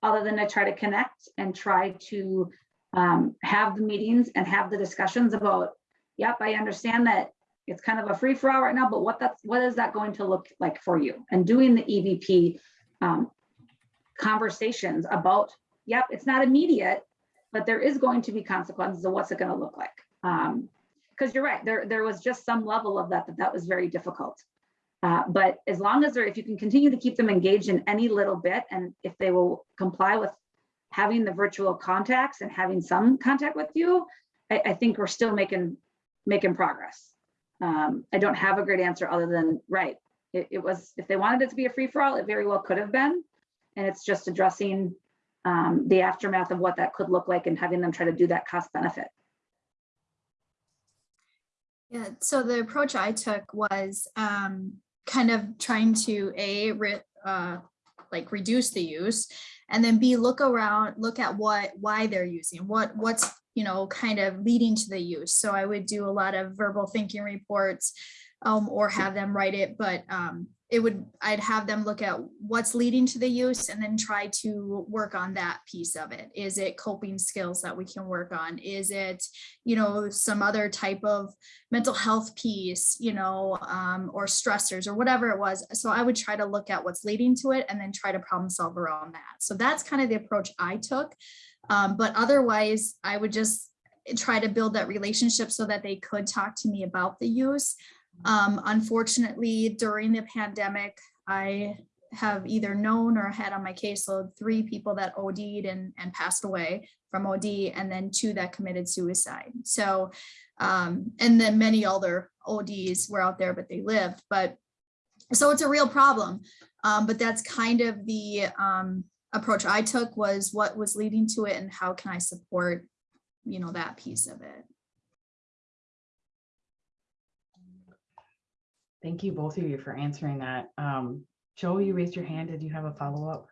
other than to try to connect and try to um, have the meetings and have the discussions about, yep, I understand that it's kind of a free for all right now, but what that's what is that going to look like for you? And doing the EBP um, conversations about, yep, it's not immediate, but there is going to be consequences of what's it going to look like. Um, because you're right, there there was just some level of that that that was very difficult. Uh, but as long as they're, if you can continue to keep them engaged in any little bit, and if they will comply with having the virtual contacts and having some contact with you, I, I think we're still making making progress. Um, I don't have a great answer other than right. It, it was if they wanted it to be a free for all, it very well could have been, and it's just addressing um, the aftermath of what that could look like and having them try to do that cost benefit. Yeah, so the approach I took was um, kind of trying to a re, uh, like reduce the use, and then b look around, look at what why they're using, what what's you know kind of leading to the use. So I would do a lot of verbal thinking reports, um, or have them write it, but um, it would, I'd have them look at what's leading to the use and then try to work on that piece of it. Is it coping skills that we can work on? Is it, you know, some other type of mental health piece, you know, um, or stressors or whatever it was. So I would try to look at what's leading to it and then try to problem solve around that. So that's kind of the approach I took. Um, but otherwise, I would just try to build that relationship so that they could talk to me about the use. Um, unfortunately, during the pandemic, I have either known or had on my caseload three people that OD'd and, and passed away from OD, and then two that committed suicide. So, um, and then many other ODs were out there, but they lived. But so it's a real problem. Um, but that's kind of the um, approach I took was what was leading to it and how can I support, you know, that piece of it. Thank you, both of you, for answering that. Um, Joe, you raised your hand. Did you have a follow-up?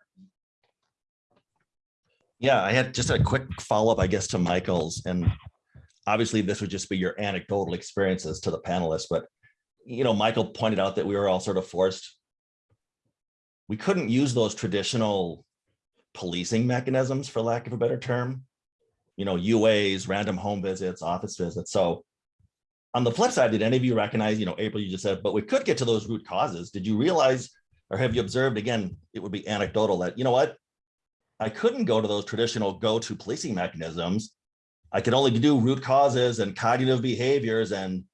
Yeah, I had just a quick follow-up, I guess, to Michael's, and obviously this would just be your anecdotal experiences to the panelists, but you know, Michael pointed out that we were all sort of forced. We couldn't use those traditional policing mechanisms, for lack of a better term. You know, UAs, random home visits, office visits. So on the flip side, did any of you recognize, you know, April, you just said, but we could get to those root causes. Did you realize, or have you observed, again, it would be anecdotal that, you know what? I couldn't go to those traditional go-to policing mechanisms. I could only do root causes and cognitive behaviors and,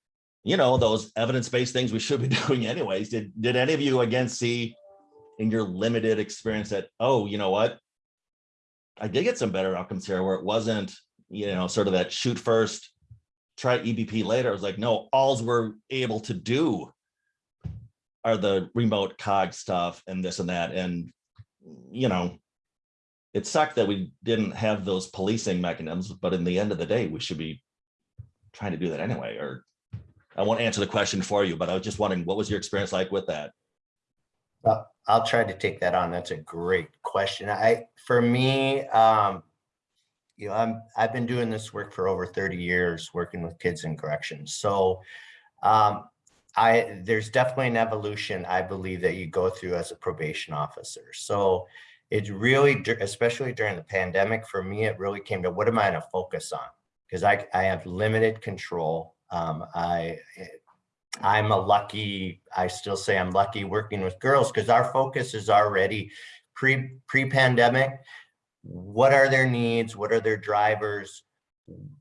you know, those evidence-based things we should be doing anyways. Did, did any of you again see in your limited experience that, oh, you know what? I did get some better outcomes here where it wasn't, you know, sort of that shoot first, try EBP later. I was like, no, alls we're able to do are the remote cog stuff and this and that. And, you know, it sucked that we didn't have those policing mechanisms, but in the end of the day, we should be trying to do that anyway, or I won't answer the question for you, but I was just wondering, what was your experience like with that? Well, I'll try to take that on. That's a great question. I, for me, um, you know, I'm, I've been doing this work for over 30 years, working with kids in corrections. So, um, I, there's definitely an evolution, I believe, that you go through as a probation officer. So it's really, especially during the pandemic, for me, it really came to what am I going to focus on? Because I, I have limited control. Um, I, I'm a lucky, I still say I'm lucky working with girls because our focus is already pre, pre-pandemic. What are their needs? What are their drivers?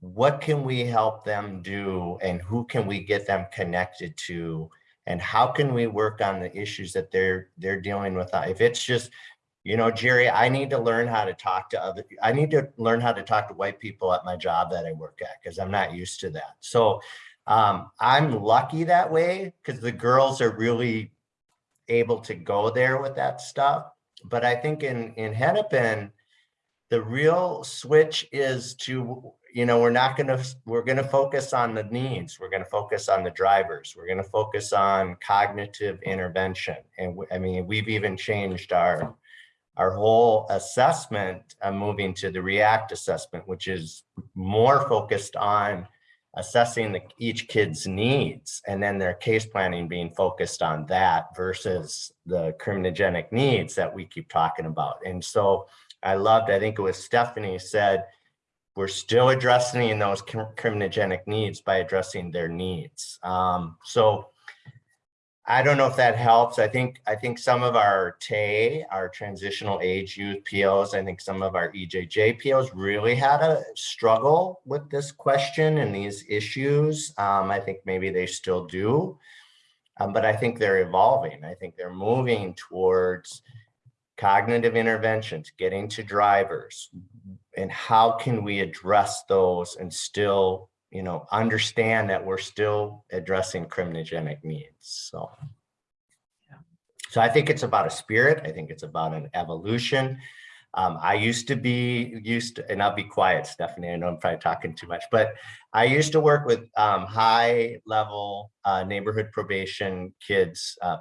What can we help them do? And who can we get them connected to? And how can we work on the issues that they're they're dealing with? If it's just, you know, Jerry, I need to learn how to talk to other, I need to learn how to talk to white people at my job that I work at because I'm not used to that. So um, I'm lucky that way because the girls are really able to go there with that stuff. But I think in, in Hennepin, the real switch is to, you know, we're not gonna, we're gonna focus on the needs. We're gonna focus on the drivers. We're gonna focus on cognitive intervention. And I mean, we've even changed our, our whole assessment, uh, moving to the REACT assessment, which is more focused on assessing the, each kid's needs and then their case planning being focused on that versus the criminogenic needs that we keep talking about. And so I loved, I think it was Stephanie said, we're still addressing those criminogenic needs by addressing their needs. Um, so I don't know if that helps. I think I think some of our TAY, our transitional age youth POs, I think some of our EJJ POs really had a struggle with this question and these issues. Um, I think maybe they still do, um, but I think they're evolving. I think they're moving towards cognitive interventions, getting to drivers, and how can we address those and still you know, understand that we're still addressing criminogenic needs. So, so I think it's about a spirit. I think it's about an evolution. Um, I used to be used to, and I'll be quiet, Stephanie. I know I'm probably talking too much, but I used to work with um, high level uh, neighborhood probation kids, uh,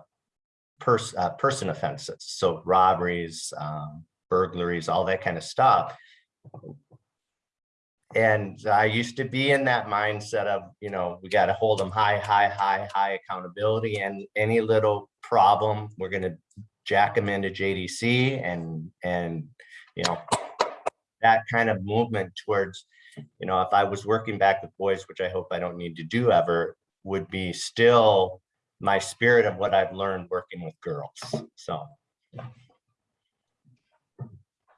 pers uh, person offenses. So robberies, um, burglaries, all that kind of stuff and I used to be in that mindset of, you know, we got to hold them high, high, high, high accountability and any little problem, we're going to jack them into JDC and, and, you know, that kind of movement towards, you know, if I was working back with boys, which I hope I don't need to do ever, would be still my spirit of what I've learned working with girls. So.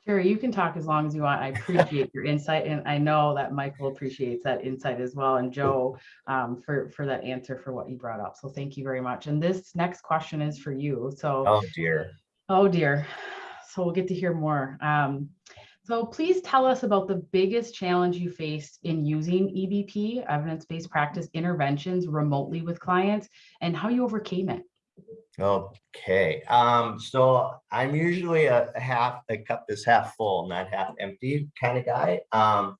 Jerry, you can talk as long as you want. I appreciate your insight and I know that Michael appreciates that insight as well and Joe um, for, for that answer for what you brought up. So thank you very much. And this next question is for you. So, Oh dear. oh dear. So we'll get to hear more. Um, so please tell us about the biggest challenge you faced in using EBP, evidence-based practice interventions remotely with clients and how you overcame it. Okay, um, so I'm usually a half, a cup is half full, not half empty kind of guy. Um,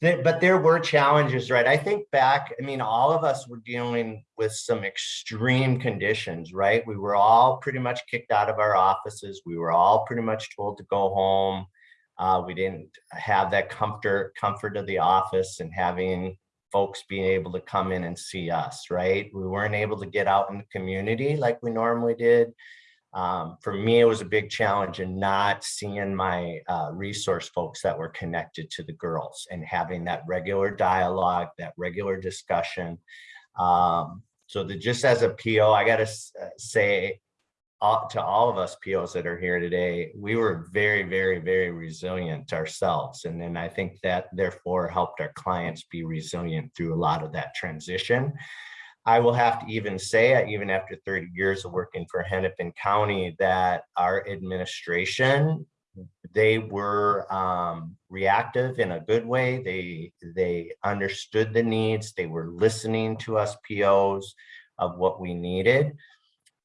there- but there were challenges, right? I think back, I mean, all of us were dealing with some extreme conditions, right? We were all pretty much kicked out of our offices. We were all pretty much told to go home. Uh, we didn't have that comfort, comfort of the office and having folks being able to come in and see us, right? We weren't able to get out in the community like we normally did. Um, for me, it was a big challenge in not seeing my uh, resource folks that were connected to the girls and having that regular dialogue, that regular discussion. Um, so that just as a PO, I gotta uh, say all, to all of us POs that are here today, we were very, very, very resilient ourselves. And then I think that therefore helped our clients be resilient through a lot of that transition. I will have to even say, uh, even after 30 years of working for Hennepin County, that our administration, they were um, reactive in a good way. They, they understood the needs. They were listening to us POs of what we needed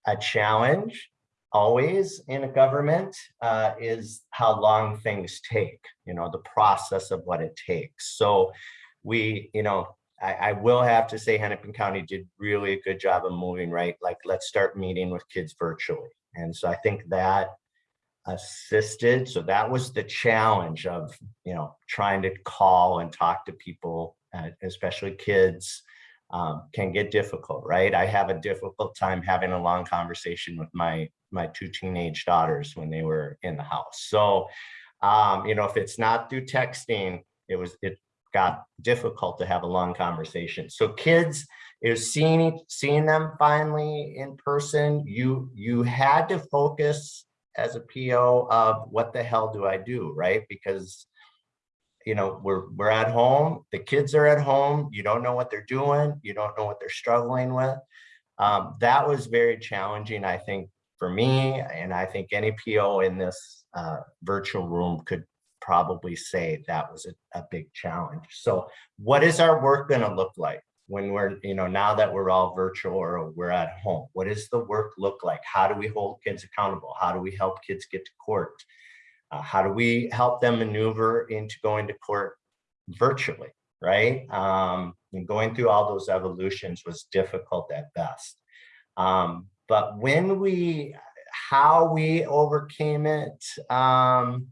a challenge always in a government uh, is how long things take, you know, the process of what it takes. So we, you know, I, I will have to say Hennepin County did really a good job of moving, right? Like, let's start meeting with kids virtually. And so I think that assisted. So that was the challenge of, you know, trying to call and talk to people, uh, especially kids, um, can get difficult, right? I have a difficult time having a long conversation with my my two teenage daughters when they were in the house. So, um, you know, if it's not through texting, it was it got difficult to have a long conversation. So kids is seeing seeing them finally in person. You you had to focus as a PO of what the hell do I do, right? Because you know, we're we're at home, the kids are at home, you don't know what they're doing, you don't know what they're struggling with. Um, that was very challenging, I think, for me, and I think any PO in this uh, virtual room could probably say that was a, a big challenge. So what is our work gonna look like when we're, you know, now that we're all virtual or we're at home? What does the work look like? How do we hold kids accountable? How do we help kids get to court? Uh, how do we help them maneuver into going to court virtually, right? Um, and going through all those evolutions was difficult at best. Um, but when we, how we overcame it, um,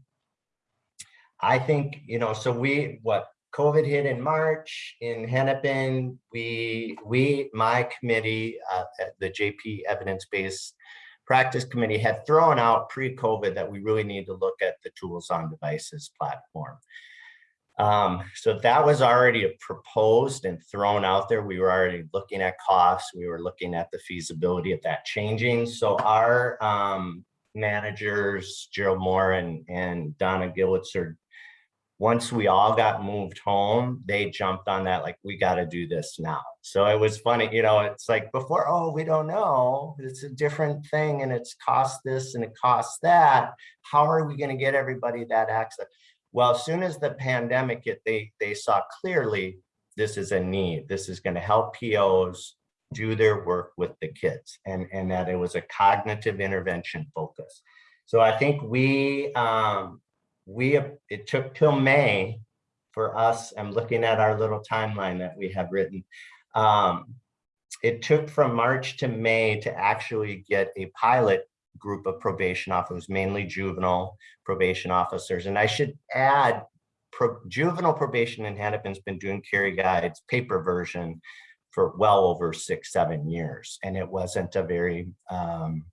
I think, you know, so we, what, COVID hit in March in Hennepin, we, we, my committee, uh, at the JP Evidence-Based practice committee had thrown out pre-COVID that we really need to look at the tools on devices platform. Um, so that was already proposed and thrown out there. We were already looking at costs. We were looking at the feasibility of that changing. So our um, managers, Gerald Moore and, and Donna Gillitzer, once we all got moved home, they jumped on that like, we got to do this now. So it was funny, you know, it's like before, oh, we don't know. It's a different thing and it's cost this and it costs that. How are we going to get everybody that access? Well, as soon as the pandemic hit, they, they saw clearly this is a need. This is going to help POs do their work with the kids and, and that it was a cognitive intervention focus. So I think we, um, we, it took till May for us, I'm looking at our little timeline that we have written. Um, it took from March to May to actually get a pilot group of probation officers, mainly juvenile probation officers. And I should add, pro- juvenile probation in Hennepin's been doing Carey Guides paper version for well over six, seven years. And it wasn't a very, um,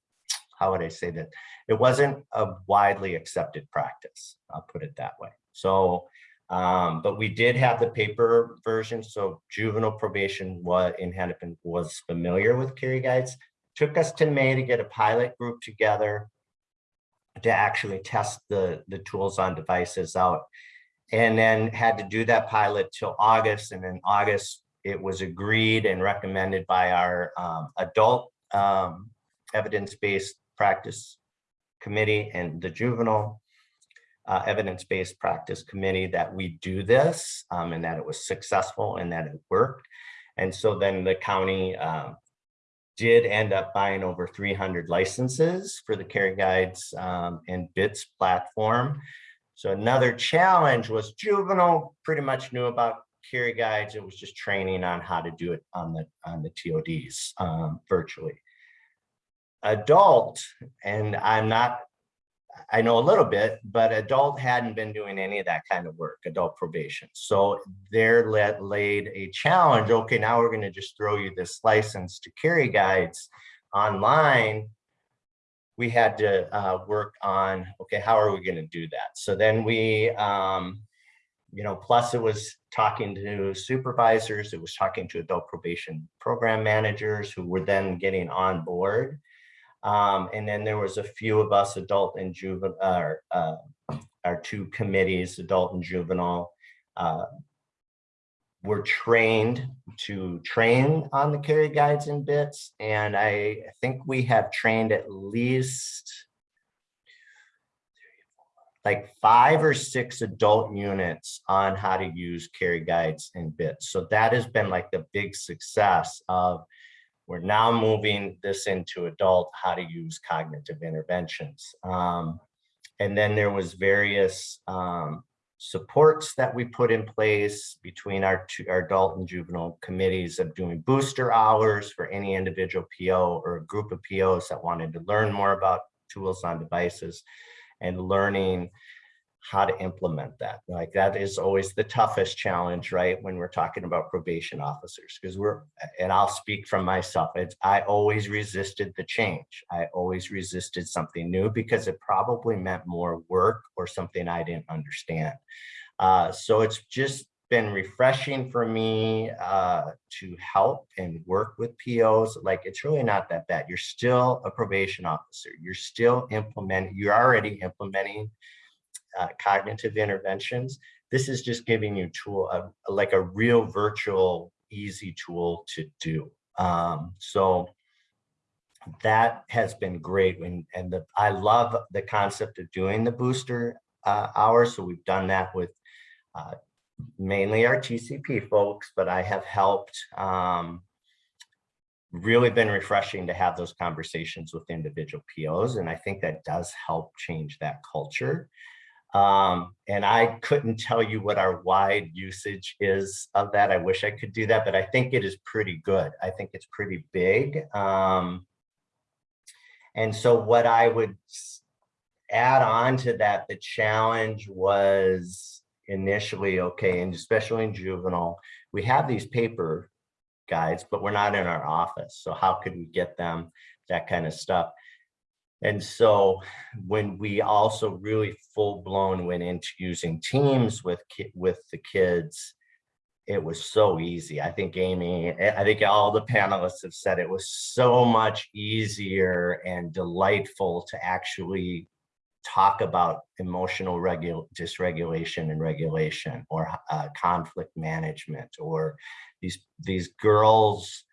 how would I say that? It wasn't a widely accepted practice. I'll put it that way. So, um, but we did have the paper version. So juvenile probation was in Hennepin was familiar with Carey Guides. Took us to May to get a pilot group together to actually test the, the tools on devices out. And then had to do that pilot till August. And in August, it was agreed and recommended by our um, adult um, evidence-based practice committee and the juvenile uh, evidence-based practice committee that we do this um, and that it was successful and that it worked. And so then the county uh, did end up buying over 300 licenses for the Carey Guides um, and BITS platform. So another challenge was juvenile pretty much knew about Carey Guides. It was just training on how to do it on the on the TODs um, virtually. Adult, and I'm not I know a little bit, but adult hadn't been doing any of that kind of work, adult probation. So they're let laid a challenge. Okay, now we're going to just throw you this license to Carey guides online. We had to uh, work on, okay, how are we going to do that? So then we, um, you know, plus it was talking to supervisors, it was talking to adult probation program managers who were then getting on board. Um, and then there was a few of us, adult and juvenile, uh, uh, our two committees, adult and juvenile, uh, were trained to train on the Carey guides and bits. And I think we have trained at least like five or six adult units on how to use Carey guides and bits. So that has been like the big success of we're now moving this into adult, how to use cognitive interventions. Um, and then there was various um, supports that we put in place between our, our adult and juvenile committees of doing booster hours for any individual PO or group of POs that wanted to learn more about tools on devices and learning how to implement that. Like that is always the toughest challenge, right? When we're talking about probation officers, because we're, and I'll speak from myself, it's, I always resisted the change. I always resisted something new because it probably meant more work or something I didn't understand. Uh, so it's just been refreshing for me uh, to help and work with POs. Like it's really not that bad. You're still a probation officer. You're still implementing, you're already implementing uh, cognitive interventions. This is just giving you tool, uh, like a real virtual, easy tool to do. Um, so that has been great. When, and the, I love the concept of doing the booster uh, hours. So we've done that with uh, mainly our TCP folks, but I have helped um, really been refreshing to have those conversations with individual POs. And I think that does help change that culture. Um, and I couldn't tell you what our wide usage is of that. I wish I could do that, but I think it is pretty good. I think it's pretty big. Um, and so what I would add on to that, the challenge was initially, okay, and especially in juvenile, we have these paper guides, but we're not in our office. So how could we get them, that kind of stuff. And so when we also really full blown went into using teams with with the kids, it was so easy. I think Amy, I think all the panelists have said it was so much easier and delightful to actually talk about emotional regul dysregulation and regulation or uh, conflict management or these these girls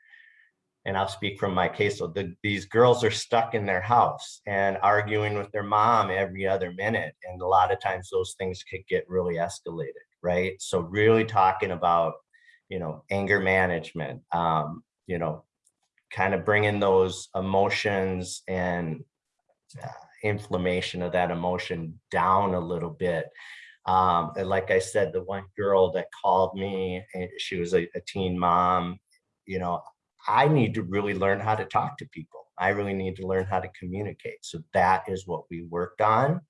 and I'll speak from my case. So the, these girls are stuck in their house and arguing with their mom every other minute. And a lot of times those things could get really escalated, right? So really talking about, you know, anger management, um, you know, kind of bringing those emotions and uh, inflammation of that emotion down a little bit. Um, and like I said, the one girl that called me, she was a, a teen mom, you know, I need to really learn how to talk to people. I really need to learn how to communicate. So that is what we worked on.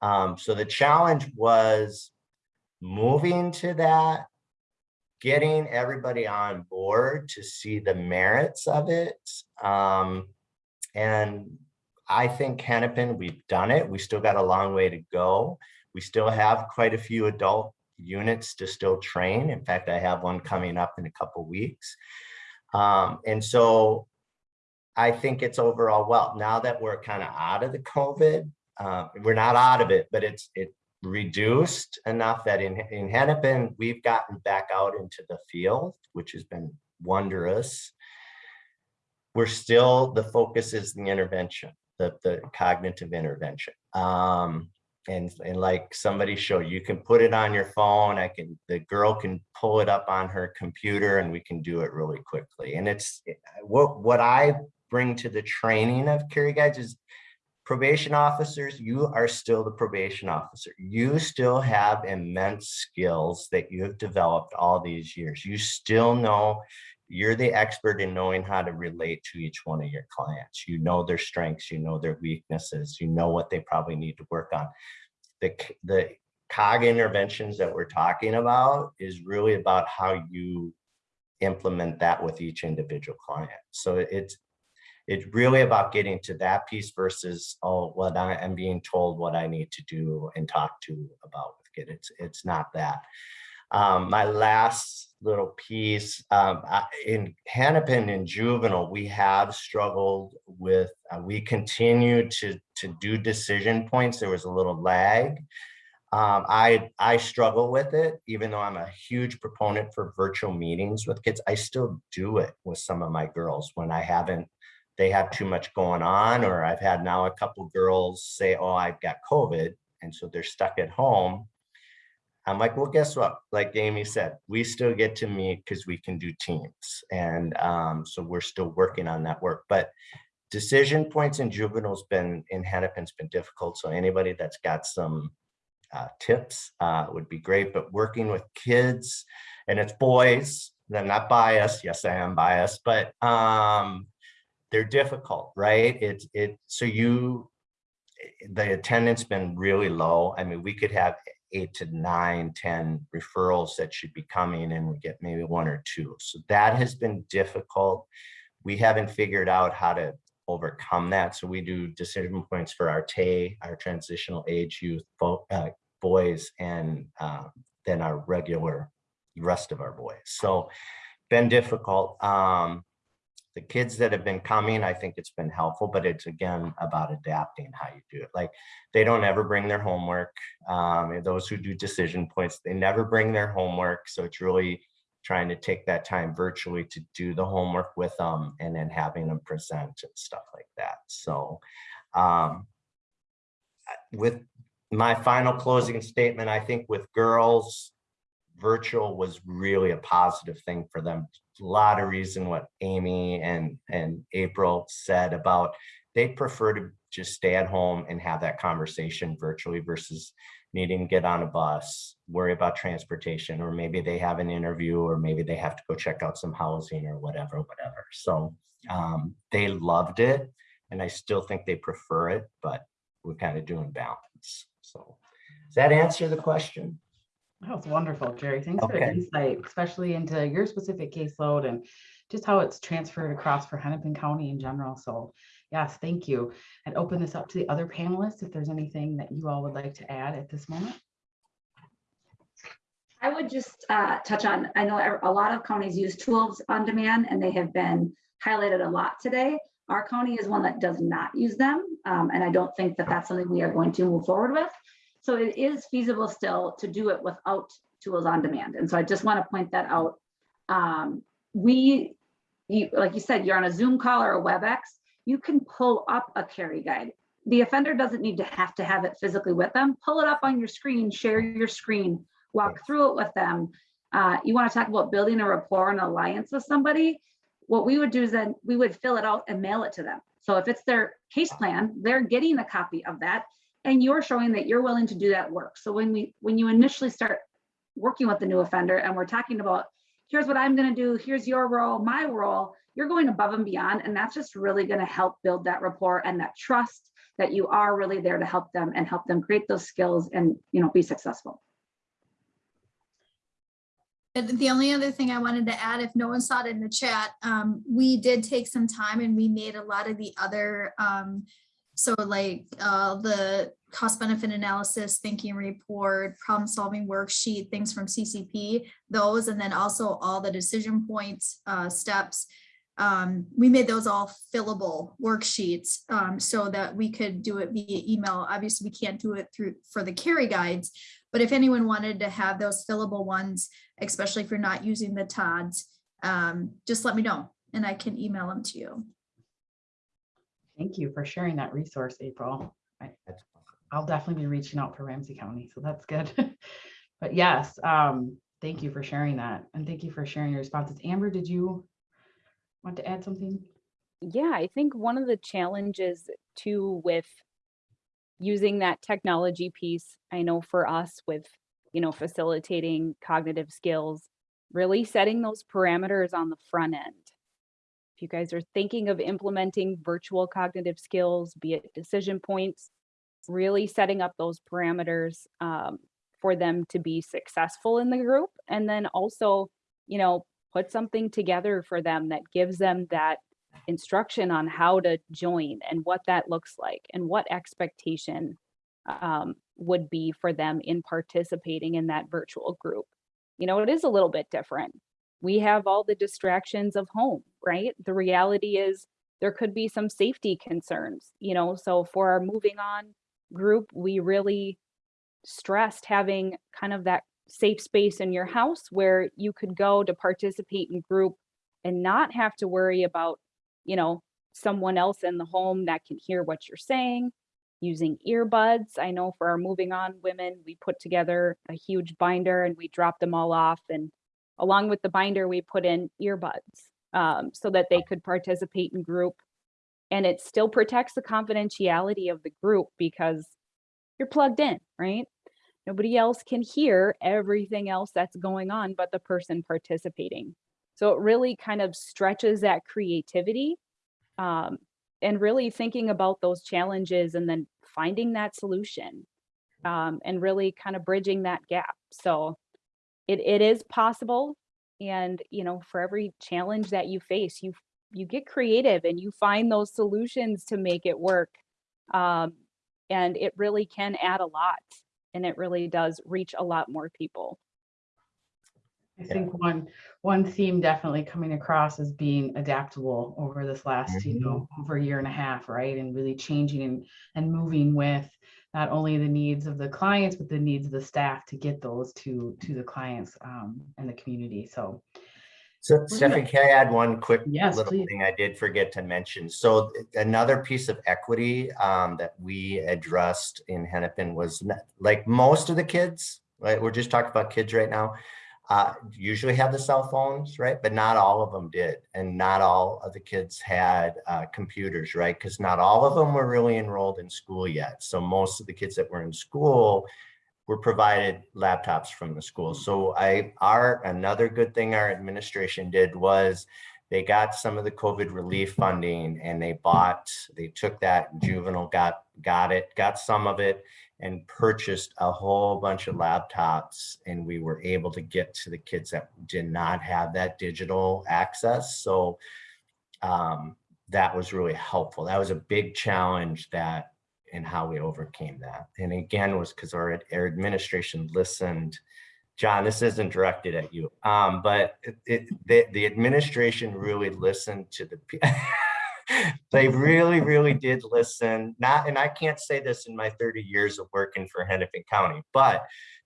Um, so the challenge was moving to that, getting everybody on board to see the merits of it. Um, and I think Hennepin, we've done it. We still got a long way to go. We still have quite a few adult units to still train. In fact, I have one coming up in a couple weeks. Um, and so I think it's overall well, now that we're kind of out of the COVID, uh, we're not out of it, but it's it reduced enough that in, in Hennepin, we've gotten back out into the field, which has been wondrous. We're still, the focus is the intervention, the, the cognitive intervention. Um, and, and like somebody showed, you can put it on your phone. I can, the girl can pull it up on her computer and we can do it really quickly. And it's eh, what, what I bring to the training of Carey guides is probation officers, you are still the probation officer. You still have immense skills that you have developed all these years. You still know you're the expert in knowing how to relate to each one of your clients. You know their strengths, you know their weaknesses, you know what they probably need to work on. The, the COG interventions that we're talking about is really about how you implement that with each individual client. So it's it's really about getting to that piece versus oh what I am being told what I need to do and talk to about with it. It's it's not that. Um, my last little piece um, in Hennepin in juvenile, we have struggled with. Uh, we continue to to do decision points. There was a little lag. Um, I I struggle with it, even though I'm a huge proponent for virtual meetings with kids. I still do it with some of my girls when I haven't they have too much going on, or I've had now a couple girls say, oh, I've got COVID. And so they're stuck at home. I'm like, well, guess what? Like Amy said, we still get to meet because we can do teams. And um, so we're still working on that work. But decision points in juveniles been in Hennepin's been difficult. So anybody that's got some uh, tips uh, would be great. But working with kids and it's boys, I'm not biased. Yes, I am biased, but um, they're difficult, right? It's it so you the attendance been really low. I mean, we could have eight to nine, 10 referrals that should be coming and we get maybe one or two. So that has been difficult. We haven't figured out how to overcome that. So we do decision points for our TAY, our transitional age youth uh, boys, and uh, then our regular rest of our boys. So been difficult. Um, the kids that have been coming, I think it's been helpful, but it's again about adapting how you do it. Like they don't ever bring their homework. Um, those who do decision points, they never bring their homework. So it's really trying to take that time virtually to do the homework with them and then having them present and stuff like that. So um, with my final closing statement, I think with girls, virtual was really a positive thing for them a lot of reason what Amy and, and April said about they prefer to just stay at home and have that conversation virtually versus needing to get on a bus, worry about transportation, or maybe they have an interview, or maybe they have to go check out some housing or whatever, whatever. So um, they loved it, and I still think they prefer it, but we're kind of doing balance. So does that answer the question? That was wonderful, Jerry. Thanks for the Okay. insight, especially into your specific caseload and just how it's transferred across for Hennepin County in general. So yes, thank you. And open this up to the other panelists if there's anything that you all would like to add at this moment. I would just uh, touch on, I know a lot of counties use tools on demand and they have been highlighted a lot today. Our county is one that does not use them. um, and I don't think that that's something we are going to move forward with. So it is feasible still to do it without tools on demand. And so I just want to point that out. Um, we, you, like you said, you're on a Zoom call or a WebEx, you can pull up a Carey guide. The offender doesn't need to have to have it physically with them. Pull it up on your screen, share your screen, walk through it with them. Uh, you want to talk about building a rapport and alliance with somebody. What we would do is then we would fill it out and mail it to them. So if it's their case plan, they're getting a copy of that and you're showing that you're willing to do that work. So when we when you initially start working with the new offender and we're talking about here's what I'm going to do, here's your role, my role, you're going above and beyond and that's just really going to help build that rapport and that trust that you are really there to help them and help them create those skills and you know be successful. The only other thing I wanted to add, if no one saw it in the chat, um, we did take some time and we made a lot of the other, um, so like, uh, the cost benefit analysis, thinking report, problem solving worksheet, things from CCP, those, and then also all the decision points, uh, steps. Um, we made those all fillable worksheets, um, so that we could do it via email. Obviously, we can't do it through, for the Carey guides. But if anyone wanted to have those fillable ones, especially if you're not using the TODs, um, just let me know and I can email them to you. Thank you for sharing that resource, April. I, I'll definitely be reaching out for Ramsey County, so that's good. But yes, um, thank you for sharing that and thank you for sharing your responses. Amber, did you want to add something? Yeah, I think one of the challenges too with using that technology piece, I know for us with, you know, facilitating cognitive skills, really setting those parameters on the front end. You guys are thinking of implementing virtual cognitive skills, be it decision points, really setting up those parameters um, for them to be successful in the group. And then also, you know, put something together for them that gives them that instruction on how to join and what that looks like and what expectation um, would be for them in participating in that virtual group. You know, it is a little bit different. We have all the distractions of home, right? The reality is there could be some safety concerns, you know, so for our moving on group, we really stressed having kind of that safe space in your house where you could go to participate in group and not have to worry about you know, someone else in the home that can hear what you're saying, using earbuds. I know for our moving on women, we put together a huge binder and we dropped them all off. And along with the binder, we put in earbuds um, so that they could participate in group. And it still protects the confidentiality of the group because you're plugged in, right? Nobody else can hear everything else that's going on but the person participating. So it really kind of stretches that creativity um, and really thinking about those challenges and then finding that solution um, and really kind of bridging that gap. So it, it is possible. And, you know, for every challenge that you face, you, you get creative and you find those solutions to make it work. Um, and it really can add a lot and it really does reach a lot more people. I think one, one theme definitely coming across is being adaptable over this last, you know, over a year and a half, right? And really changing and, and moving with not only the needs of the clients, but the needs of the staff to get those to, to the clients um, and the community. So So Stephanie, can I add one quick Yes, little please. thing I did forget to mention? So another piece of equity um, that we addressed in Hennepin was like most of the kids, right? We're just talking about kids right now. Uh, usually have the cell phones, right? But not all of them did. And not all of the kids had uh, computers, right? Because not all of them were really enrolled in school yet. So most of the kids that were in school were provided laptops from the school. So I, our, another good thing our administration did was they got some of the COVID relief funding and they bought, they took that juvenile, got, got it, got some of it and purchased a whole bunch of laptops and we were able to get to the kids that did not have that digital access. So um, that was really helpful. That was a big challenge that and how we overcame that. And again, was because our, our administration listened. John, this isn't directed at you, um, but it, it, the, the administration really listened to the. they really, really did listen. Not, and I can't say this in my 30 years of working for Hennepin County, but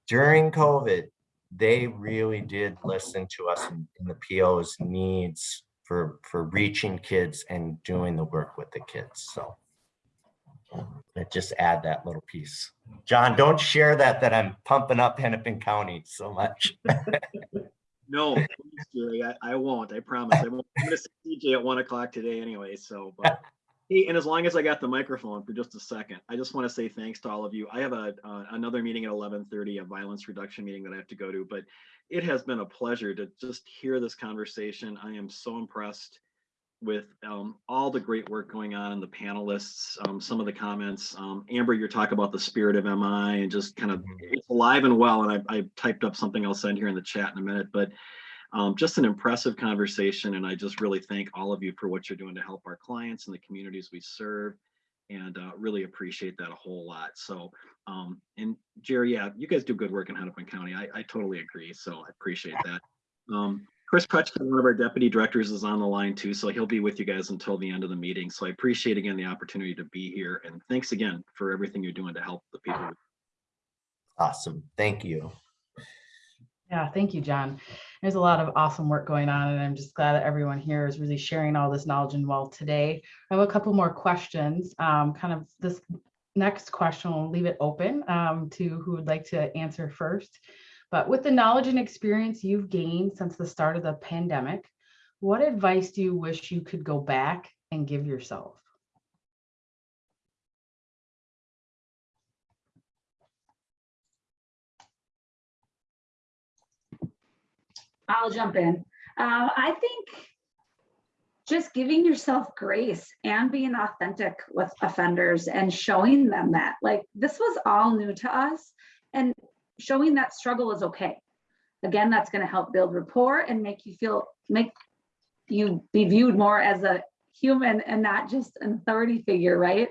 during COVID, they really did listen to us in, in the PO's needs for for reaching kids and doing the work with the kids. So. But just add that little piece. John, don't share that, that I'm pumping up Hennepin County so much. No, please, Jerry, I, I won't, I promise. I won't. I'm gonna see CJ at one o'clock today anyway, so. but- Hey, and as long as I got the microphone for just a second, I just want to say thanks to all of you. I have a, uh, another meeting at eleven thirty, a violence reduction meeting that I have to go to, but it has been a pleasure to just hear this conversation. I am so impressed with um, all the great work going on in the panelists, um, some of the comments. Um, Amber, you're talking about the spirit of MI and just kind of it's alive and well. And I, I typed up something I'll send here in the chat in a minute, but um, just an impressive conversation. And I just really thank all of you for what you're doing to help our clients and the communities we serve and uh, really appreciate that a whole lot. So, um, and Jerry, yeah, you guys do good work in Hennepin County. I, I totally agree. So I appreciate that. Um, Chris Crutchfield, one of our deputy directors is on the line too, so he'll be with you guys until the end of the meeting. So I appreciate again the opportunity to be here and thanks again for everything you're doing to help the people. Awesome. Thank you. Yeah, thank you, John. There's a lot of awesome work going on, and I'm just glad that everyone here is really sharing all this knowledge and wealth today. I have a couple more questions. Um, kind of this next question, we'll leave it open um, to who would like to answer first. But with the knowledge and experience you've gained since the start of the pandemic, what advice do you wish you could go back and give yourself? I'll jump in. Uh, I think just giving yourself grace and being authentic with offenders and showing them that like this was all new to us and showing that struggle is okay. Again, that's going to help build rapport and make you feel, make you be viewed more as a human and not just an authority figure, right?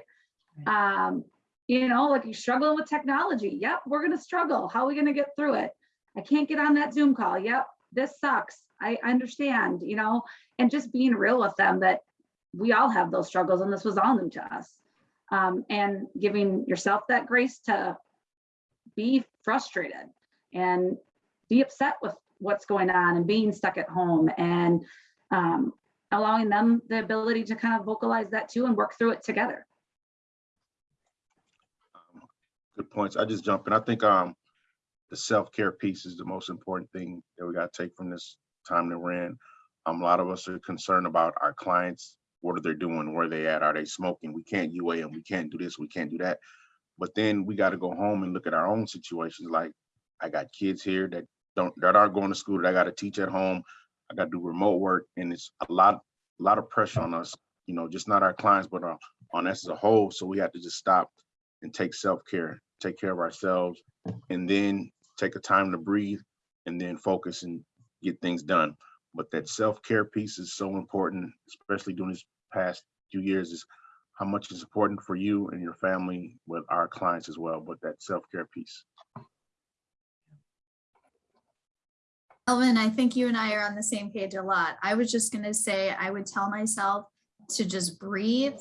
Um, you know, like you're struggling with technology. Yep, we're going to struggle. How are we going to get through it? I can't get on that Zoom call. Yep, this sucks. I understand, you know, and just being real with them that we all have those struggles and this was all new to us. Um, and giving yourself that grace to be frustrated and be upset with what's going on and being stuck at home and um, allowing them the ability to kind of vocalize that too and work through it together. Good points. I just jump in. I think um the self-care piece is the most important thing that we got to take from this time that we're in. Um, a lot of us are concerned about our clients. What are they doing? Where are they at? Are they smoking? We can't UA them. We can't do this. We can't do that. But then we got to go home and look at our own situations. Like I got kids here that don't that aren't going to school that I got to teach at home. I got to do remote work, and it's a lot, a lot of pressure on us. You know, just not our clients, but on, on us as a whole. So we have to just stop and take self-care, take care of ourselves, and then take a time to breathe, and then focus and get things done. But that self-care piece is so important, especially during this past few years. Is how much is important for you and your family with our clients as well, but that self-care piece. Elvin, I think you and I are on the same page a lot. I was just gonna say, I would tell myself to just breathe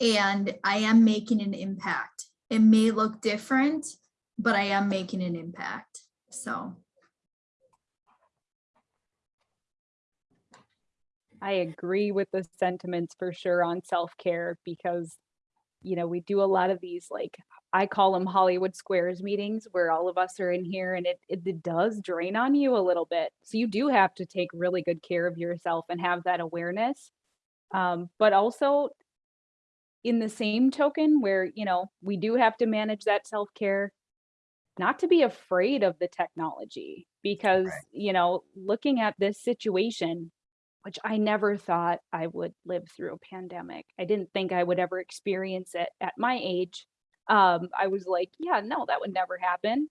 and I am making an impact. It may look different, but I am making an impact. So I agree with the sentiments for sure on self-care because, you know, we do a lot of these like, I call them Hollywood Squares meetings where all of us are in here and it, it, it does drain on you a little bit. So you do have to take really good care of yourself and have that awareness. Um, but also in the same token where, you know, we do have to manage that self-care, not to be afraid of the technology because, Right. you know, looking at this situation, which I never thought I would live through a pandemic. I didn't think I would ever experience it at my age. Um, I was like, yeah, no, that would never happen.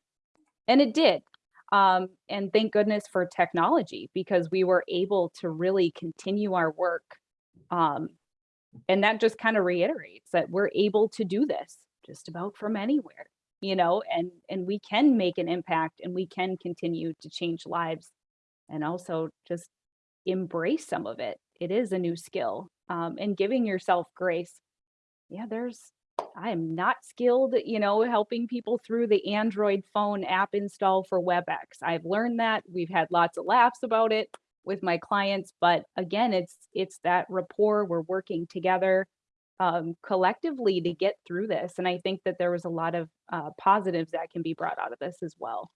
And it did. Um, and thank goodness for technology because we were able to really continue our work. Um, and that just kind of reiterates that we're able to do this just about from anywhere, you know, and and we can make an impact and we can continue to change lives and also just embrace some of it. It is a new skill. Um, and giving yourself grace. Yeah, there's I am not skilled, you know, helping people through the Android phone app install for WebEx. I've learned that. We've had lots of laughs about it with my clients, but again, it's it's that rapport. We're working together um, collectively to get through this, and I think that there was a lot of uh, positives that can be brought out of this as well.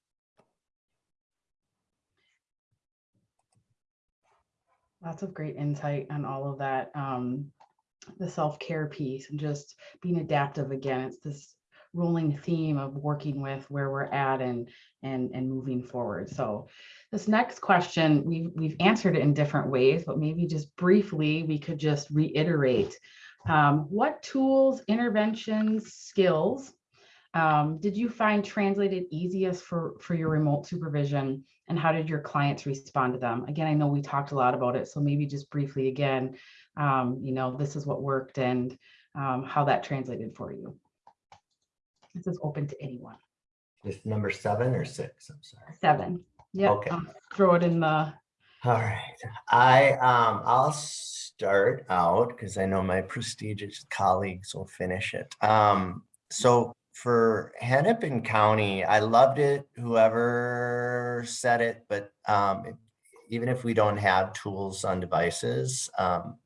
Lots of great insight on all of that. Um, the self-care piece and just being adaptive again. It's this rolling theme of working with where we're at and and and moving forward. So this next question, we've we've answered it in different ways, but maybe just briefly we could just reiterate um, what tools, interventions, skills um, did you find translated easiest for for your remote supervision and how did your clients respond to them? Again, I know we talked a lot about it, so maybe just briefly again, um, you know, this is what worked and um, how that translated for you. This is open to anyone. This number seven or six, I'm sorry. Seven. Yeah. Okay. Throw it in the. All right, I, um, I'll start out because I know my prestigious colleagues will finish it. Um, so for Hennepin County, I loved it, whoever said it, but, um, even if we don't have tools on devices, um,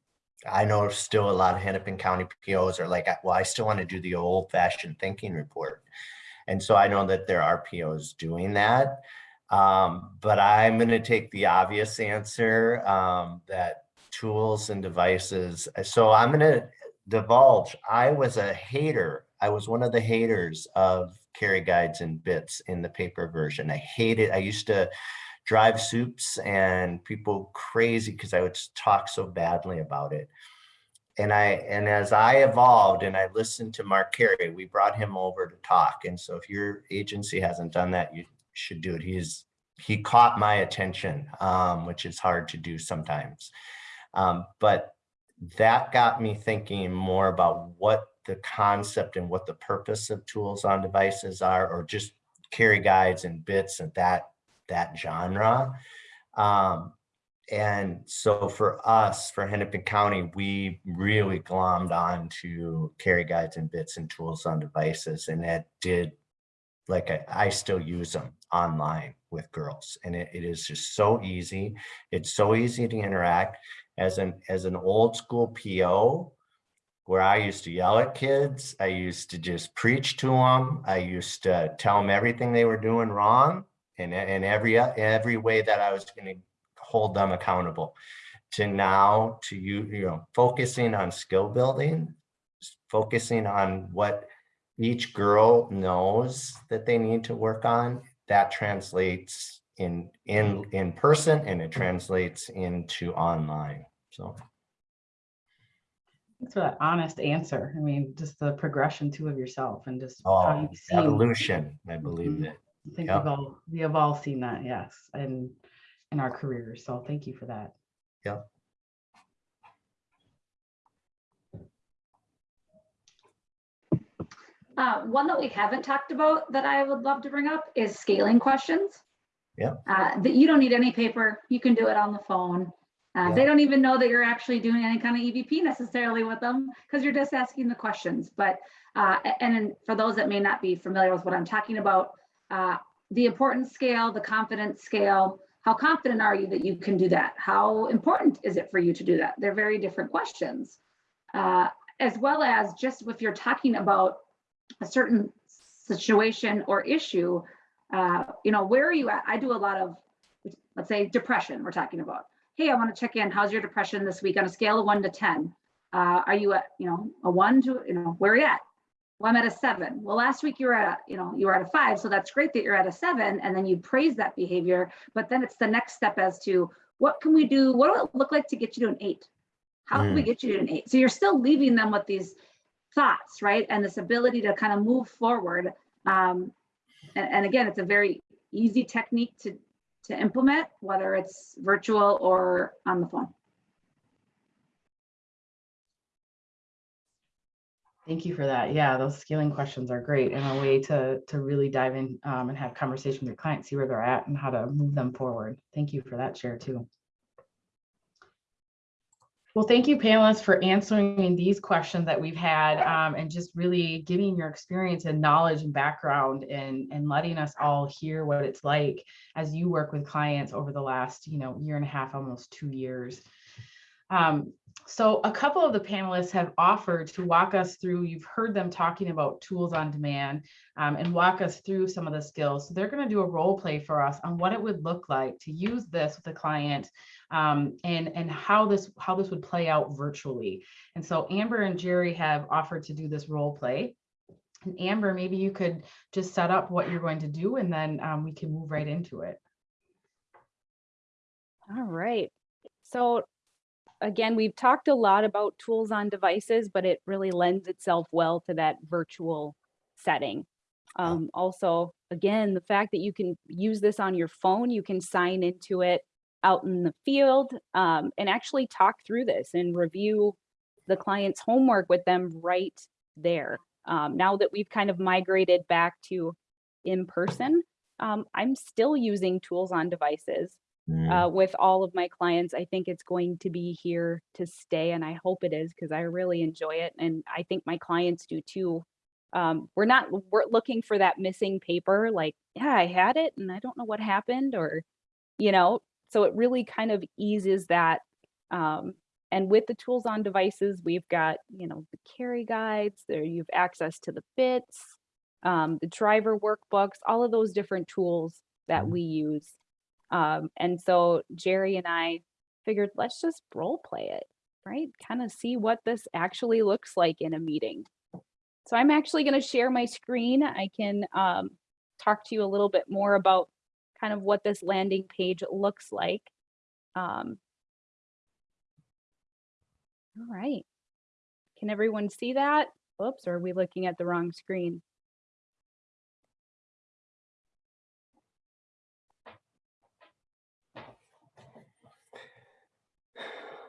I know still a lot of Hennepin County POs are like, well, I still want to do the old fashioned thinking report. And so I know that there are POs doing that. Um, but I'm going to take the obvious answer um, that tools and devices. So I'm going to divulge. I was a hater. I was one of the haters of Carey guides and bits in the paper version. I hated. I used to drive soups and people crazy because I would talk so badly about it. And I and as I evolved and I listened to Mark Carey, we brought him over to talk. And so if your agency hasn't done that, you should do it. He's he caught my attention, um, which is hard to do sometimes. Um, but that got me thinking more about what the concept and what the purpose of tools on devices are, or just Carey guides and bits and that that genre. Um, and so for us, for Hennepin County, we really glommed on to Carey guides and bits and tools on devices, and that did like I, I still use them online with girls and it, it is just so easy it's so easy to interact as an as an old school po where i used to yell at kids i used to just preach to them i used to tell them everything they were doing wrong and in every every way that i was going to hold them accountable to now to you you know focusing on skill building focusing on what each girl knows that they need to work on, that translates in in in person and it translates into online. So Thanks for that honest answer. I mean, just the progression too of yourself and just how oh, you've seen. evolution, I believe Mhm. it. I think yeah. we've all, we have all seen that, yes, and in our careers. So thank you for that. Yeah. Uh, one that we haven't talked about that I would love to bring up is scaling questions. Yeah. Uh, that you don't need any paper, you can do it on the phone. Uh, They don't even know that you're actually doing any kind of EBP necessarily with them because you're just asking the questions. But, uh, and for those that may not be familiar with what I'm talking about, uh, the importance scale, the confidence scale, how confident are you that you can do that? How important is it for you to do that? They're very different questions. Uh, as well as just if you're talking about a certain situation or issue, uh, you know, where are you at? I do a lot of, let's say, depression. We're talking about. Hey, I want to check in. How's your depression this week on a scale of one to ten? Uh, are you at, you know, a one to, you know, where are you at? Well, I'm at a seven. Well, last week you were at, a, you know, you were at a five, so that's great that you're at a seven, and then you praise that behavior. But then it's the next step as to what can we do? What will it look like to get you to an eight? How can we get you to an eight? So you're still leaving them with these thoughts, right? And this ability to kind of move forward. Um, and, and again, it's a very easy technique to, to implement, whether it's virtual or on the phone. Thank you for that. Yeah, those scaling questions are great and a way to to really dive in um, and have conversation with your clients, see where they're at and how to move them forward. Thank you for that share too. Well, thank you panelists for answering these questions that we've had um, and just really giving your experience and knowledge and background and, and letting us all hear what it's like as you work with clients over the last, you know, year and a half, almost two years. Um, so a couple of the panelists have offered to walk us through, you've heard them talking about tools on demand um, and walk us through some of the skills. So they're going to do a role play for us on what it would look like to use this with a client um, and, and how this how this would play out virtually. And so Amber and Jerry have offered to do this role play. And Amber, maybe you could just set up what you're going to do and then um, we can move right into it. All right. So again, we've talked a lot about tools on devices, but it really lends itself well to that virtual setting. Um, also, again, the fact that you can use this on your phone, you can sign into it out in the field um, and actually talk through this and review the client's homework with them right there. Um, now that we've kind of migrated back to in person, um, I'm still using tools on devices Mm, uh, with all of my clients. I think it's going to be here to stay, and I hope it is because I really enjoy it, and I think my clients do too. Um, we're not we're looking for that missing paper, like yeah, I had it and I don't know what happened, or you know. So it really kind of eases that. Um, and with the tools on devices, we've got you know the Carey guides. There you've access to the bits, um, the driver workbooks, all of those different tools that Mhm. we use. Um, and so Jerry and I figured let's just role play it, right? Kind of see what this actually looks like in a meeting. So I'm actually going to share my screen. I can um, talk to you a little bit more about kind of what this landing page looks like. Um, all right. Can everyone see that? Oops, or are we looking at the wrong screen?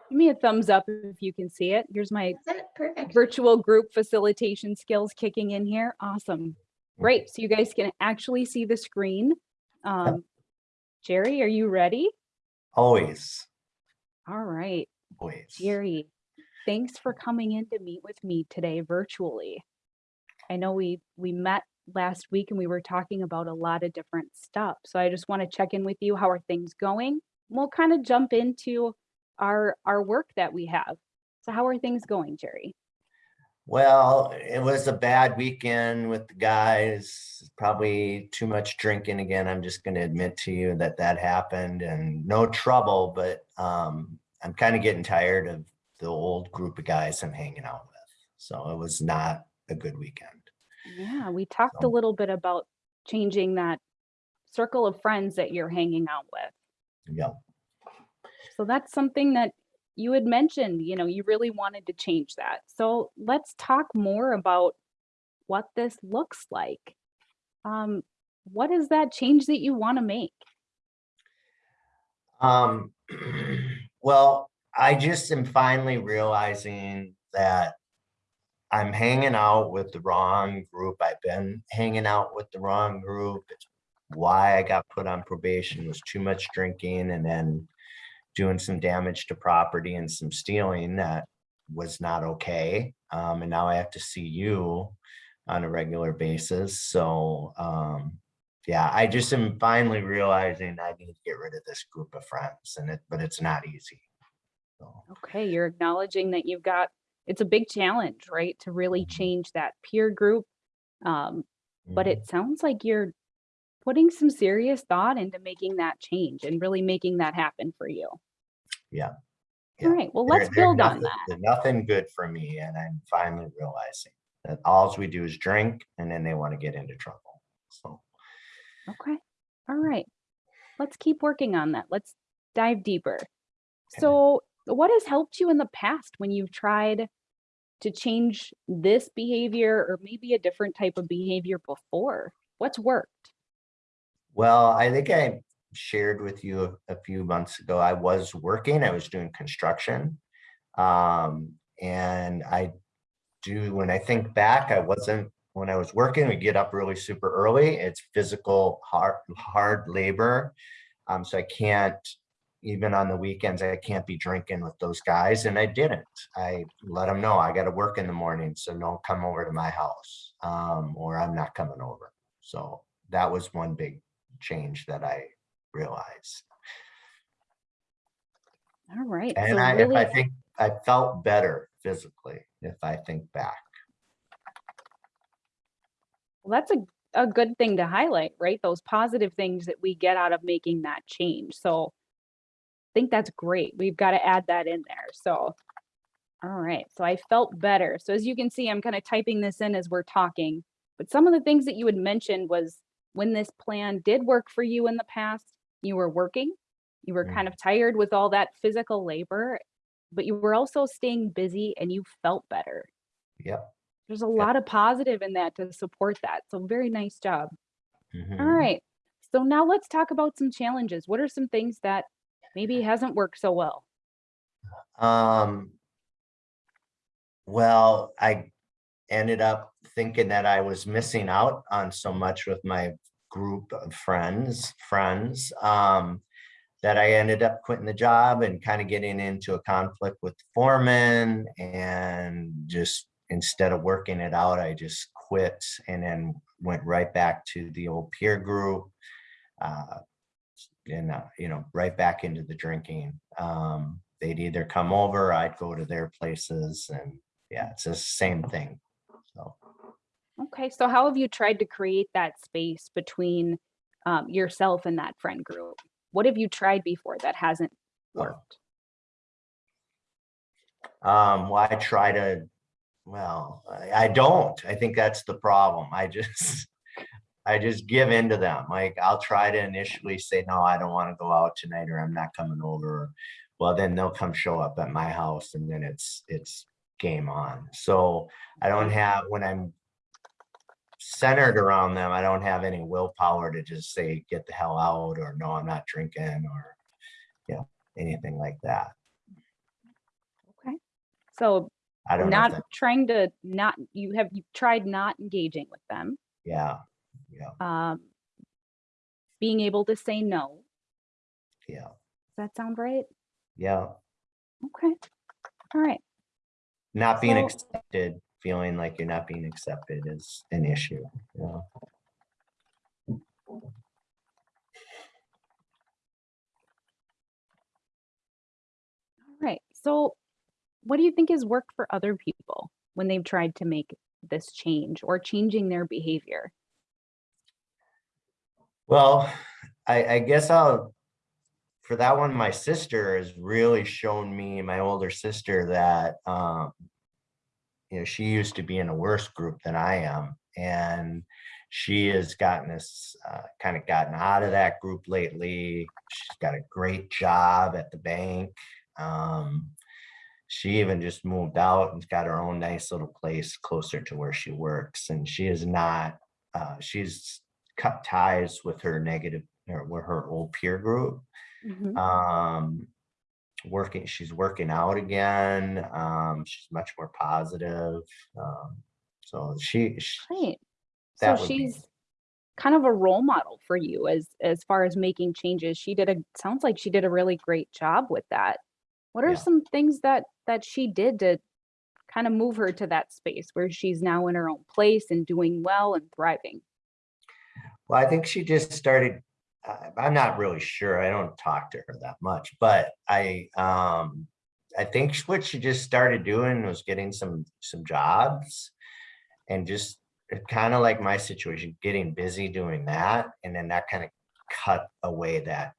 Give me a thumbs up if you can see it. Here's my perfect. virtual group facilitation skills kicking in here. Awesome. Great. So you guys can actually see the screen. Um, Jerry, are you ready? Always, All right. always. Jerry, thanks for coming in to meet with me today virtually. I know we we met last week and we were talking about a lot of different stuff. So I just want to check in with you. How are things going? We'll kind of jump into our our work that we have. So how are things going, Jerry? Well, it was a bad weekend with the guys, probably too much drinking again. I'm just going to admit to you that that happened and no trouble, but um, I'm kind of getting tired of the old group of guys I'm hanging out with. So it was not a good weekend. Yeah, we talked a little bit about changing that circle of friends that you're hanging out with. Yeah. So that's something that you had mentioned, you know, you really wanted to change that. So let's talk more about what this looks like. Um, what is that change that you want to make? Um, well, I just am finally realizing that I'm hanging out with the wrong group. I've been hanging out with the wrong group. It's why I got put on probation was too much drinking and then doing some damage to property and some stealing that was not okay. Um, and now I have to see you on a regular basis. So, um, yeah, I just am finally realizing I need to get rid of this group of friends and it, but it's not easy. So, Okay, you're acknowledging that you've got, it's a big challenge, right? To really Mhm. change that peer group. Um, but mhm. it sounds like you're putting some serious thought into making that change and really making that happen for you. Yeah. All right, well, let's they're build on nothing- that. they're Nothing good for me and I'm finally realizing that alls we do is drink and then they want to get into trouble. So, Okay, all right. Let's keep working on that. Let's dive deeper. So what has helped you in the past when you've tried to change this behavior or maybe a different type of behavior before? What's worked? well, I think I shared with you a, a few months ago, I was working, I was doing construction. Um, and I do, when I think back, I wasn't, when I was working, we get up really super early. It's physical, hard, hard labor. Um, so I can't, even on the weekends, I can't be drinking with those guys. And I didn't. I let them know I got to work in the morning. So don't come over to my house um, or I'm not coming over. So that was one big change that I realized. All right, so And I, if I think, I felt better physically, if I think back. well, that's a, a good thing to highlight, right? Those positive things that we get out of making that change. So I think that's great. We've got to add that in there. So, all right. So I felt better. So as you can see, I'm kind of typing this in as we're talking. But some of the things that you had mentioned was when this plan did work for you in the past, you were working, you were kind of tired with all that physical labor, but you were also staying busy and you felt better. Yep. There's a lot of positive in that to support that. So very nice job. mhm. All right. So now let's talk about some challenges. What are some things that maybe hasn't worked so well? Um. Well, I ended up thinking that I was missing out on so much with my group of friends, friends, um. That I ended up quitting the job and kind of getting into a conflict with the foreman and just instead of working it out, I just quit and then went right back to the old peer group. Uh, and, uh, you know, right back into the drinking. Um, they'd either come over, I'd go to their places and yeah, it's the same thing. So, Okay. So how have you tried to create that space between um, yourself and that friend group? What have you tried before that hasn't worked? um, well, I try to, well, I, I don't, I think that's the problem. I just, I just give in to them. Like, I'll try to initially say, no, I don't want to go out tonight or I'm not coming over. Well, then they'll come show up at my house and then it's, it's game on. So I don't have, when I'm centered around them, I don't have any willpower to just say, get the hell out, or no, I'm not drinking, or, you know, anything like that. Okay. So I don't not that- trying to not, you have, you tried not engaging with them. Yeah, yeah, Um, being able to say no. yeah, Does that sound right? yeah. Okay. All right. Not being So- accepted, feeling like you're not being accepted is an issue, you know? All right. So what do you think has worked for other people when they've tried to make this change or changing their behavior? Well, I, I guess I'll, for that one, my sister has really shown me, my older sister, that, um, you know, she used to be in a worse group than I am. And she has gotten us, uh, kind of gotten out of that group lately. She's got a great job at the bank. Um, she even just moved out and got her own nice little place closer to where she works. And she is not, uh, she's cut ties with her negative or with her old peer group. Mhm. Um, working, she's working out again. Um, she's much more positive. Um, so she, she Great. So would be- she's kind of a role model for you as as far as making changes. She did a sounds like she did a really great job with that. What are Yeah. some things that that she did to kind of move her to that space where she's now in her own place and doing well and thriving? Well, I think she just started, uh, I'm not really sure. I don't talk to her that much, but I, um, I think what she just started doing was getting some, some jobs and just kind of like my situation, getting busy doing that. And then that kind of cut away that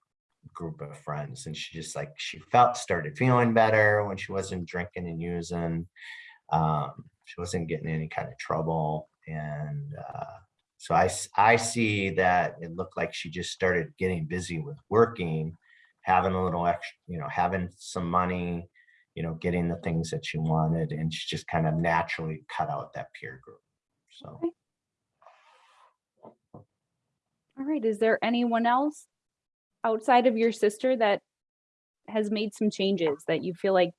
group of friends. And she just like, she felt, started feeling better when she wasn't drinking and using. Um, she wasn't getting any kind of trouble. And, uh, so I, I see that it looked like she just started getting busy with working, having a little extra, you know, having some money, you know, getting the things that she wanted, and she just kind of naturally cut out that peer group. So. All right. Is there anyone else outside of your sister that has made some changes that you feel like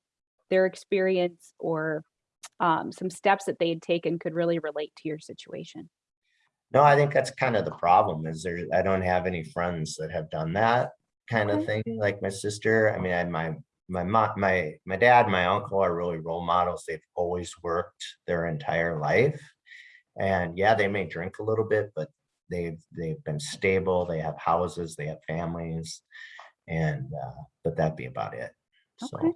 their experience or um, some steps that they had taken could really relate to your situation? No, I think that's kind of the problem is there, I don't have any friends that have done that kind of thing, like my sister. I mean, I, had my, my mom, my, my dad, my uncle are really role models. They've always worked their entire life. And yeah, they may drink a little bit, but they've, they've been stable. They have houses, they have families. And, uh, but that'd be about it. Okay. So,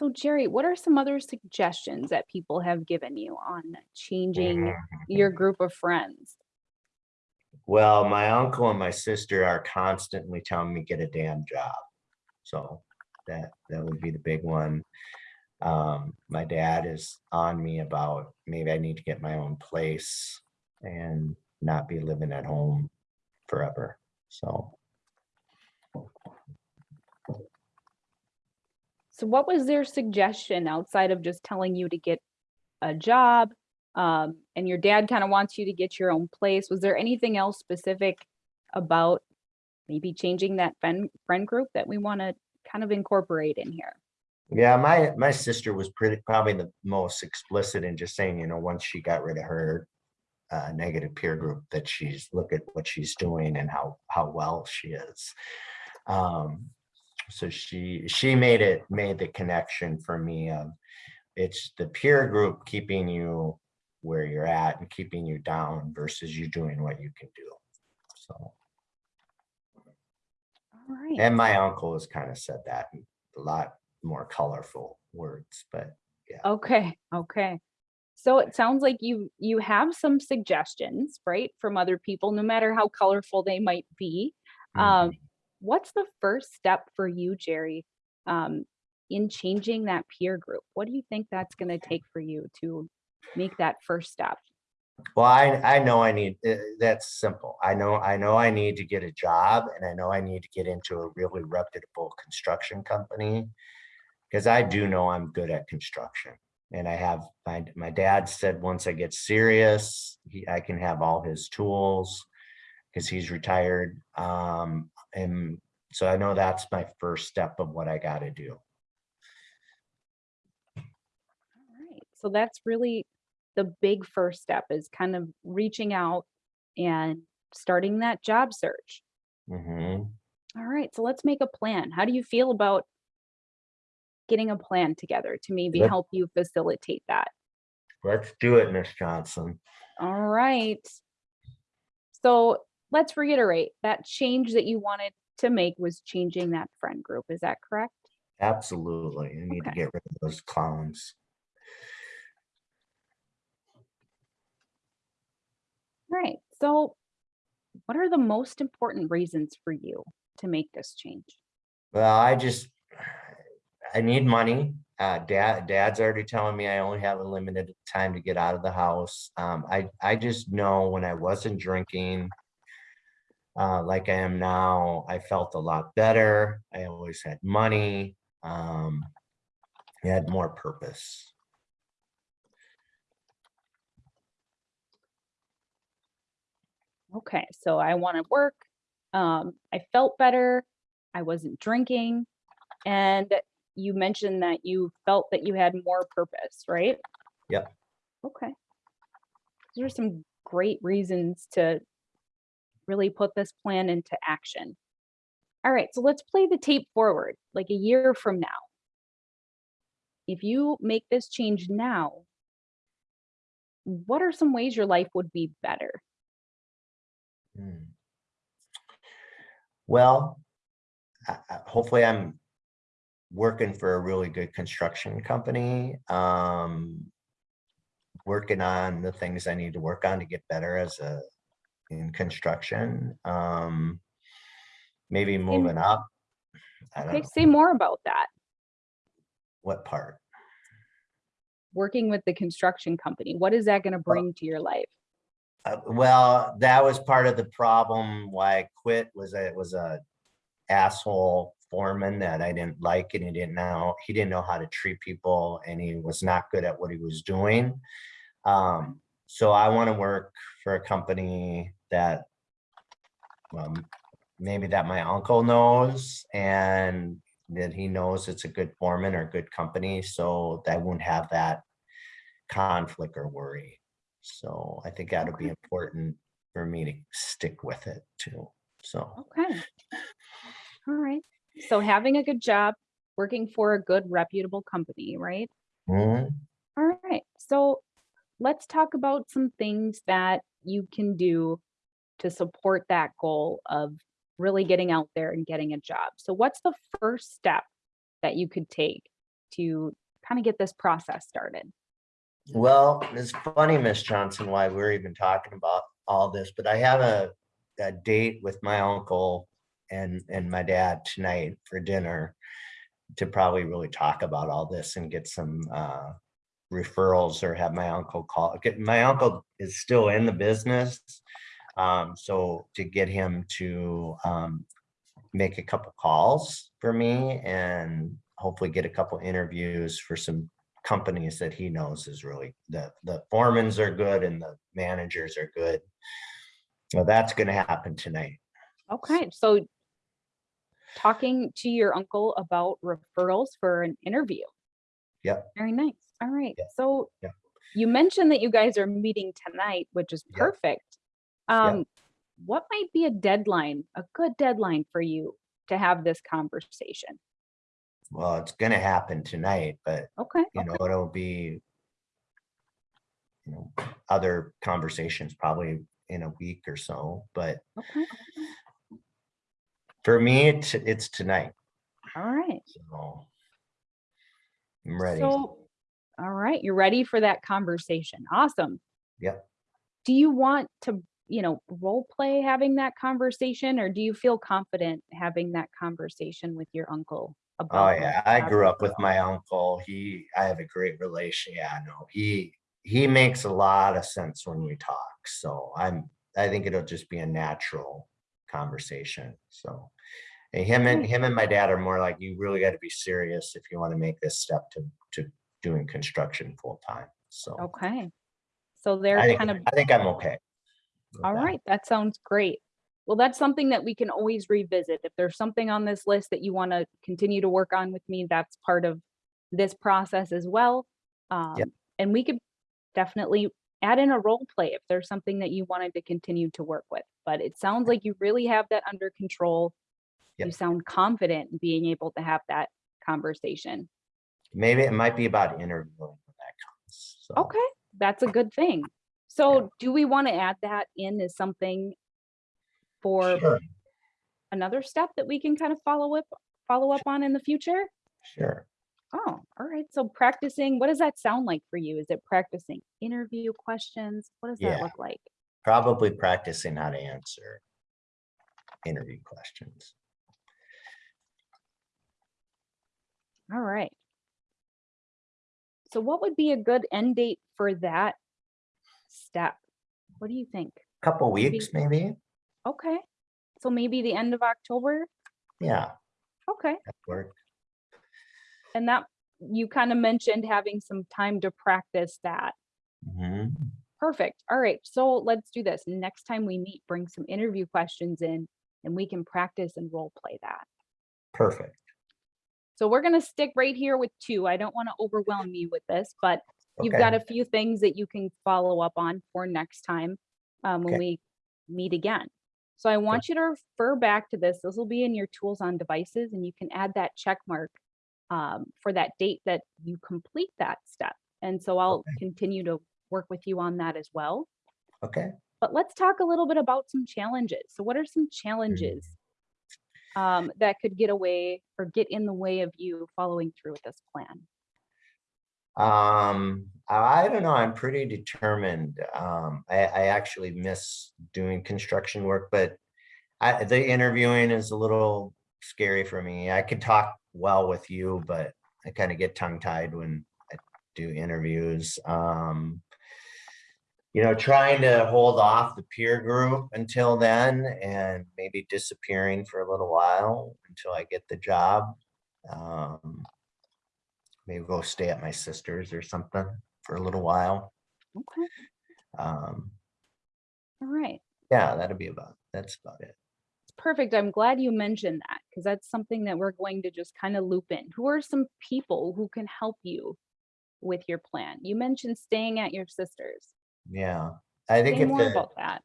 So Jerry, what are some other suggestions that people have given you on changing Mhm. your group of friends? well, my uncle and my sister are constantly telling me get a damn job. So that, that would be the big one. Um, my dad is on me about maybe I need to get my own place and not be living at home forever. So So what was their suggestion outside of just telling you to get a job? Um, and your dad kind of wants you to get your own place. Was there anything else specific about maybe changing that friend, friend group that we want to kind of incorporate in here? Yeah, my my sister was pretty probably the most explicit in just saying, you know, once she got rid of her uh, negative peer group, that she's look at what she's doing and how how well she is. Um, so she she made it made the connection for me of it's the peer group keeping you where you're at and keeping you down versus you doing what you can do. So All right. and my uncle has kind of said that a lot more colorful words, but yeah. Okay, okay. So it sounds like you you have some suggestions, right, from other people, no matter how colorful they might be. Um, mhm. What's the first step for you, Jerry, um, in changing that peer group? What do you think that's going to take for you to make that first step? well, I I know I need uh, that's simple. I know I know I need to get a job and I know I need to get into a really reputable construction company because I do know I'm good at construction. And I have my my dad said once I get serious, he I can have all his tools because he's retired. Um, and so I know that's my first step of what I got to do. All right. So that's really the big first step is kind of reaching out and starting that job search. hmm All right. So let's make a plan. How do you feel about getting a plan together to maybe Let- help you facilitate that? Let's do it, Miss Johnson. All right. So let's reiterate that change that you wanted to make was changing that friend group. Is that correct? Absolutely. I need to get rid of those clowns. All right. So what are the most important reasons for you to make this change? Well, I just, I need money. Uh, dad, dad's already telling me I only have a limited time to get out of the house. Um, I, I just know when I wasn't drinking, uh, like I am now, I felt a lot better. I always had money. Um, I had more purpose. Okay. So I want to work. Um, I felt better. I wasn't drinking. And you mentioned that you felt that you had more purpose, right? Yep. Okay. Those are some great reasons to really put this plan into action. All right, so let's play the tape forward, like a year from now. If you make this change now, what are some ways your life would be better? Hmm. Well, hopefully I'm working for a really good construction company. Um, working on the things I need to work on to get better as a in construction. Um, maybe moving up. I don't Okay, know say more about that. what part. Working with the construction company, what is that going to bring to your life? Uh, well, that was part of the problem why I quit was that it was a asshole foreman that I didn't like and he didn't know he didn't know how to treat people and he was not good at what he was doing. Um, so I want to work for a company that um, maybe that my uncle knows and that he knows it's a good foreman or good company so that I won't have that conflict or worry. So I think that'll be important for me to stick with it too. So Okay. All right. So having a good job, working for a good reputable company, right? mhm, All right. So let's talk about some things that you can do to support that goal of really getting out there and getting a job. So what's the first step that you could take to kind of get this process started? well, it's funny, Miss Johnson, why we're even talking about all this, but I have a, a date with my uncle and, and my dad tonight for dinner. to probably really talk about all this and get some uh, referrals or have my uncle call, my uncle is still in the business. Um, so to get him to um, make a couple calls for me and hopefully get a couple interviews for some companies that he knows is really, the, the foremans are good and the managers are good. Well, that's gonna happen tonight. Okay, so talking to your uncle about referrals for an interview. Yep. Very nice. All right. Yeah, So yeah. you mentioned that you guys are meeting tonight, which is Yeah. perfect. Um, what might be a deadline, a good deadline for you to have this conversation? Well, it's gonna happen tonight, but Okay. you know, it'll be you know, other conversations probably in a week or so, but Okay. for me, it's, it's tonight. All right. So I'm ready. So, all right, you're ready for that conversation. Awesome. Yep. Do you want to, you know, role play having that conversation or do you feel confident having that conversation with your uncle? Oh, about Oh, yeah, I grew up with my uncle. He, I have a great relation. Yeah, no, he, he makes a lot of sense when we talk. So I'm, I think it'll just be a natural conversation. So and him and him and my dad are more like, you really got to be serious if you want to make this step to, to doing construction full time. So Okay. So I they're think, kind of, I think I'm okay. All that. right, that sounds great. Well, that's something that we can always revisit. If there's something on this list that you want to continue to work on with me, that's part of this process as well. Um, and we could definitely add in a role play if there's something that you wanted to continue to work with. But it sounds like you really have that under control. You sound confident in being able to have that conversation. Maybe it might be about interviewing when that comes. So. Okay, that's a good thing. So do we want to add that in as something for Sure, another step that we can kind of follow up, follow up on in the future? sure. Oh, all right. So practicing, what does that sound like for you? Is it practicing interview questions? What does that look like? Probably practicing how to answer interview questions. All right. So what would be a good end date for that step? What do you think? A Couple weeks, maybe? Okay. So maybe the end of October? Yeah, Okay. that work. And that, you kind of mentioned having some time to practice that. Mhm. Perfect. All right. So let's do this. Next time we meet, bring some interview questions in and we can practice and role play that. Perfect. So we're going to stick right here with two. I don't want to overwhelm you with this, but you've got a few things that you can follow up on for next time um, when Okay. we meet again. So I want you to refer back to this. This will be in your tools on devices and you can add that check mark um, for that date that you complete that step. And so I'll Okay. continue to work with you on that as well. Okay. But let's talk a little bit about some challenges. So what are some challenges um, that could get away or get in the way of you following through with this plan? Um, I don't know, I'm pretty determined. Um, I, I actually miss doing construction work, but I, the interviewing is a little scary for me. I could talk well with you, but I kind of get tongue tied when I do interviews. Um, you know, trying to hold off the peer group until then and maybe disappearing for a little while until I get the job. Um, maybe go stay at my sister's or something for a little while. Okay, Um, all right. yeah, that'd be about, that's about it. It's Perfect. I'm glad you mentioned that because that's something that we're going to just kind of loop in. Who are some people who can help you with your plan? You mentioned staying at your sister's. Yeah, I think Say if more the, about that.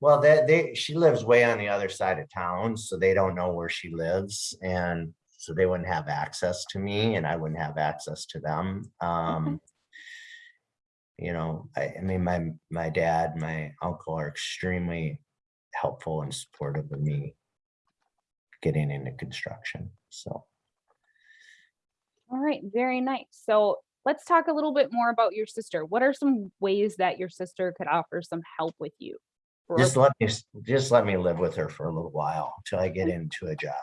well, they, they, she lives way on the other side of town, so they don't know where she lives. And so they wouldn't have access to me and I wouldn't have access to them. Um, you know, I, I mean, my, my dad, my uncle are extremely helpful and supportive of me getting into construction, so. All right, very nice. So let's talk a little bit more about your sister. What are some ways that your sister could offer some help with you? Just let me, just let me live with her for a little while until I get into a job.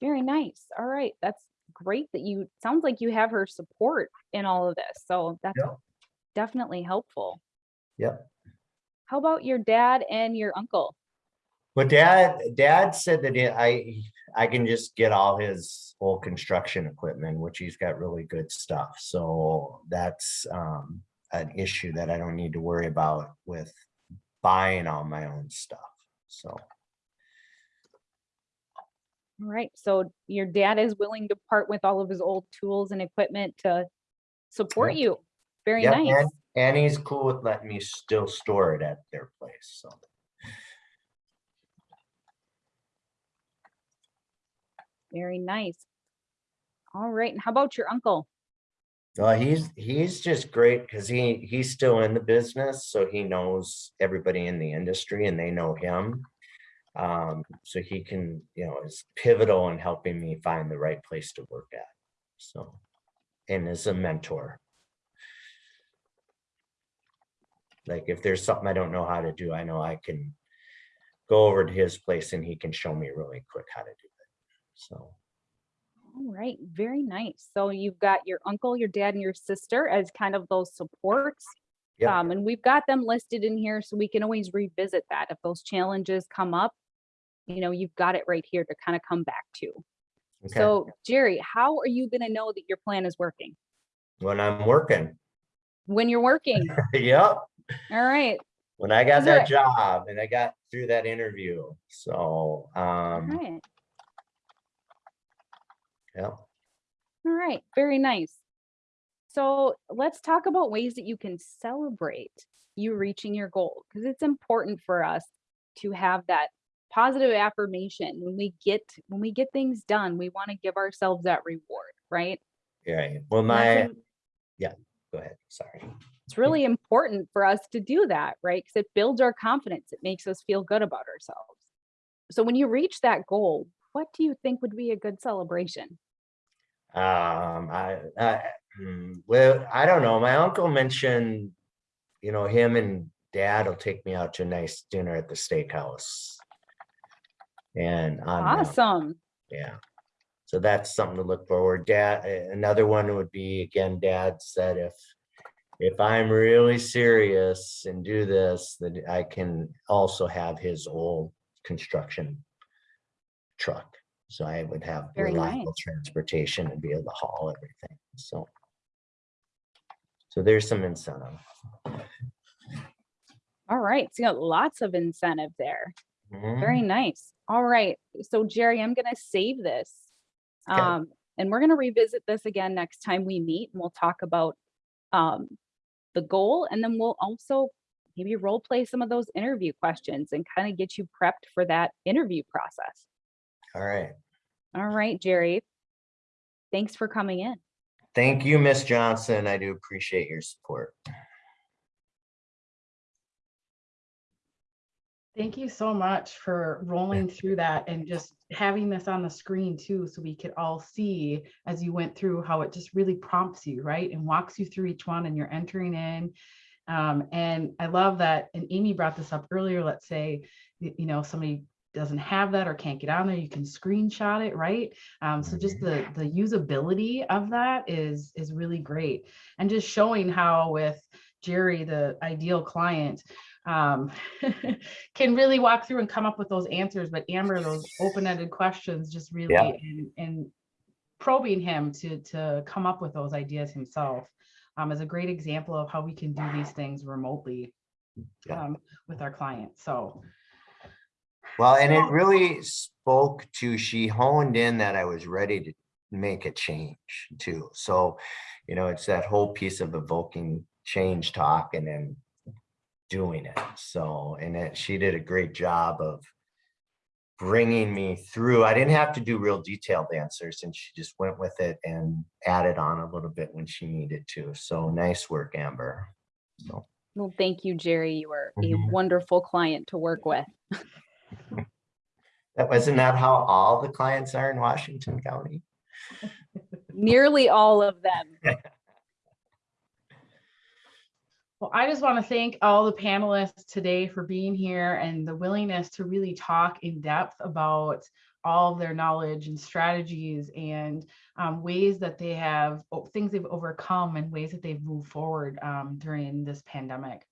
Very nice. All right. That's great that you, sounds like you have her support in all of this. So that's definitely helpful. Yep. How about your dad and your uncle? Well, dad, dad said that he- I, I can just get all his old construction equipment, which he's got really good stuff. So that's um, an issue that I don't need to worry about with buying all my own stuff. So, All right. So your dad is willing to part with all of his old tools and equipment to support Yeah. you. Very yeah, nice. and, and he's cool with letting me still store it at their place. So, Very nice. All right. And how about your uncle? well, he's, he's just great because he, he's still in the business. So he knows everybody in the industry and they know him. Um, so he can, you know, is pivotal in helping me find the right place to work at. So, and is a mentor. Like if there's something I don't know how to do, I know I can go over to his place and he can show me really quick how to do it. So, All right. Very nice. So you've got your uncle, your dad, and your sister as kind of those supports. yeah, Um, and we've got them listed in here so we can always revisit that. If those challenges come up, you know, you've got it right here to kind of come back to. okay. So Jerry, how are you gonna know that your plan is working? When I'm working, When you're working, yep. all right, when I got that job and I got through that interview. So, all um, right, yeah, all right, very nice. So let's talk about ways that you can celebrate you reaching your goal, because it's important for us to have that positive affirmation when we get when we get things done we want to give ourselves that reward right yeah. Well, my, yeah go ahead, sorry. it's really important for us to do that, right? Because it builds our confidence. It makes us feel good about ourselves. So when you reach that goal, what do you think would be a good celebration? Um, I, I, hmm, well, I don't know. My uncle mentioned, you know, him and dad will take me out to a nice dinner at the steakhouse. And on, Awesome. yeah. So that's something to look forward. Dad, another one would be, again, dad said if, if I'm really serious and do this, then I can also have his old construction truck. So I would have Very reliable nice. transportation and be able to haul everything, so. So there's some incentive. All right. So you got lots of incentive there. Mhm. Very nice. All right. So Jerry, I'm going to save this. Okay. Um, and we're going to revisit this again next time we meet and we'll talk about um, the goal and then we'll also maybe role play some of those interview questions and kind of get you prepped for that interview process. All right. All right, Jerry. Thanks for coming in. Thank you, Miss Johnson. I do appreciate your support. Thank you so much for rolling through that and just having this on the screen too, so we could all see as you went through how it just really prompts you, right? And walks you through each one and you're entering in. Um, and I love that, and Amy brought this up earlier, let's say, you know, somebody doesn't have that or can't get on there, you can screenshot it, right? Um, so just the, the usability of that is, is really great. And just showing how with Jerry, the ideal client, um, can really walk through and come up with those answers. But Amber, those open-ended questions just really Yeah. and, and probing him to to come up with those ideas himself um, is a great example of how we can do these things remotely Yeah. um, with our clients. So Well, and it really spoke to, she honed in that I was ready to make a change too. So, you know, it's that whole piece of evoking change talk and then doing it. So, and it, she did a great job of bringing me through. I didn't have to do real detailed answers and she just went with it and added on a little bit when she needed to. So nice work, Amber. So. Well, thank you, Jerry. You are a Mhm. wonderful client to work with. That wasn't that how all the clients are in Washington County? Nearly all of them. Well, I just want to thank all the panelists today for being here and the willingness to really talk in depth about all of their knowledge and strategies and um, ways that they have, things they've overcome and ways that they've moved forward um, during this pandemic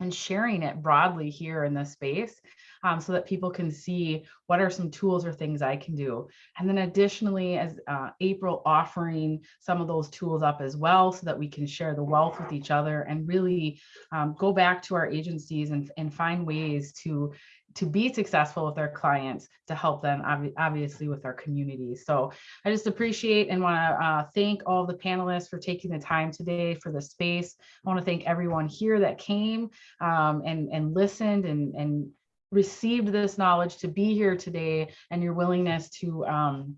and sharing it broadly here in this space um, so that people can see what are some tools or things I can do. And then additionally, as uh, April offering some of those tools up as well so that we can share the wealth with each other and really um, go back to our agencies and, and find ways to to be successful with our clients to help them obvi- obviously with our communities. So I just appreciate and want to uh, thank all the panelists for taking the time today for the space. I want to thank everyone here that came um, and, and listened and, and received this knowledge to be here today and your willingness to um,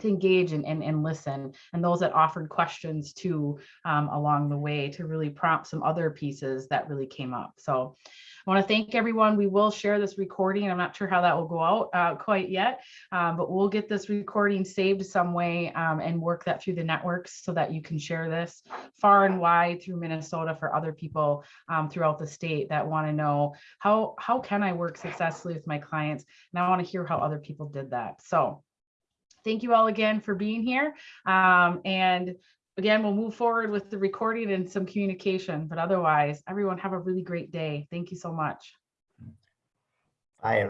to engage and, and, and listen and those that offered questions too um, along the way to really prompt some other pieces that really came up. So I want to thank everyone. We will share this recording. I'm not sure how that will go out uh, quite yet, um, but we'll get this recording saved some way um, and work that through the networks so that you can share this far and wide through Minnesota for other people um, throughout the state that want to know how how can I work successfully with my clients, and I want to hear how other people did that. So thank you all again for being here. Um, and again, we'll move forward with the recording and some communication, but otherwise, everyone have a really great day. Thank you so much. Hi,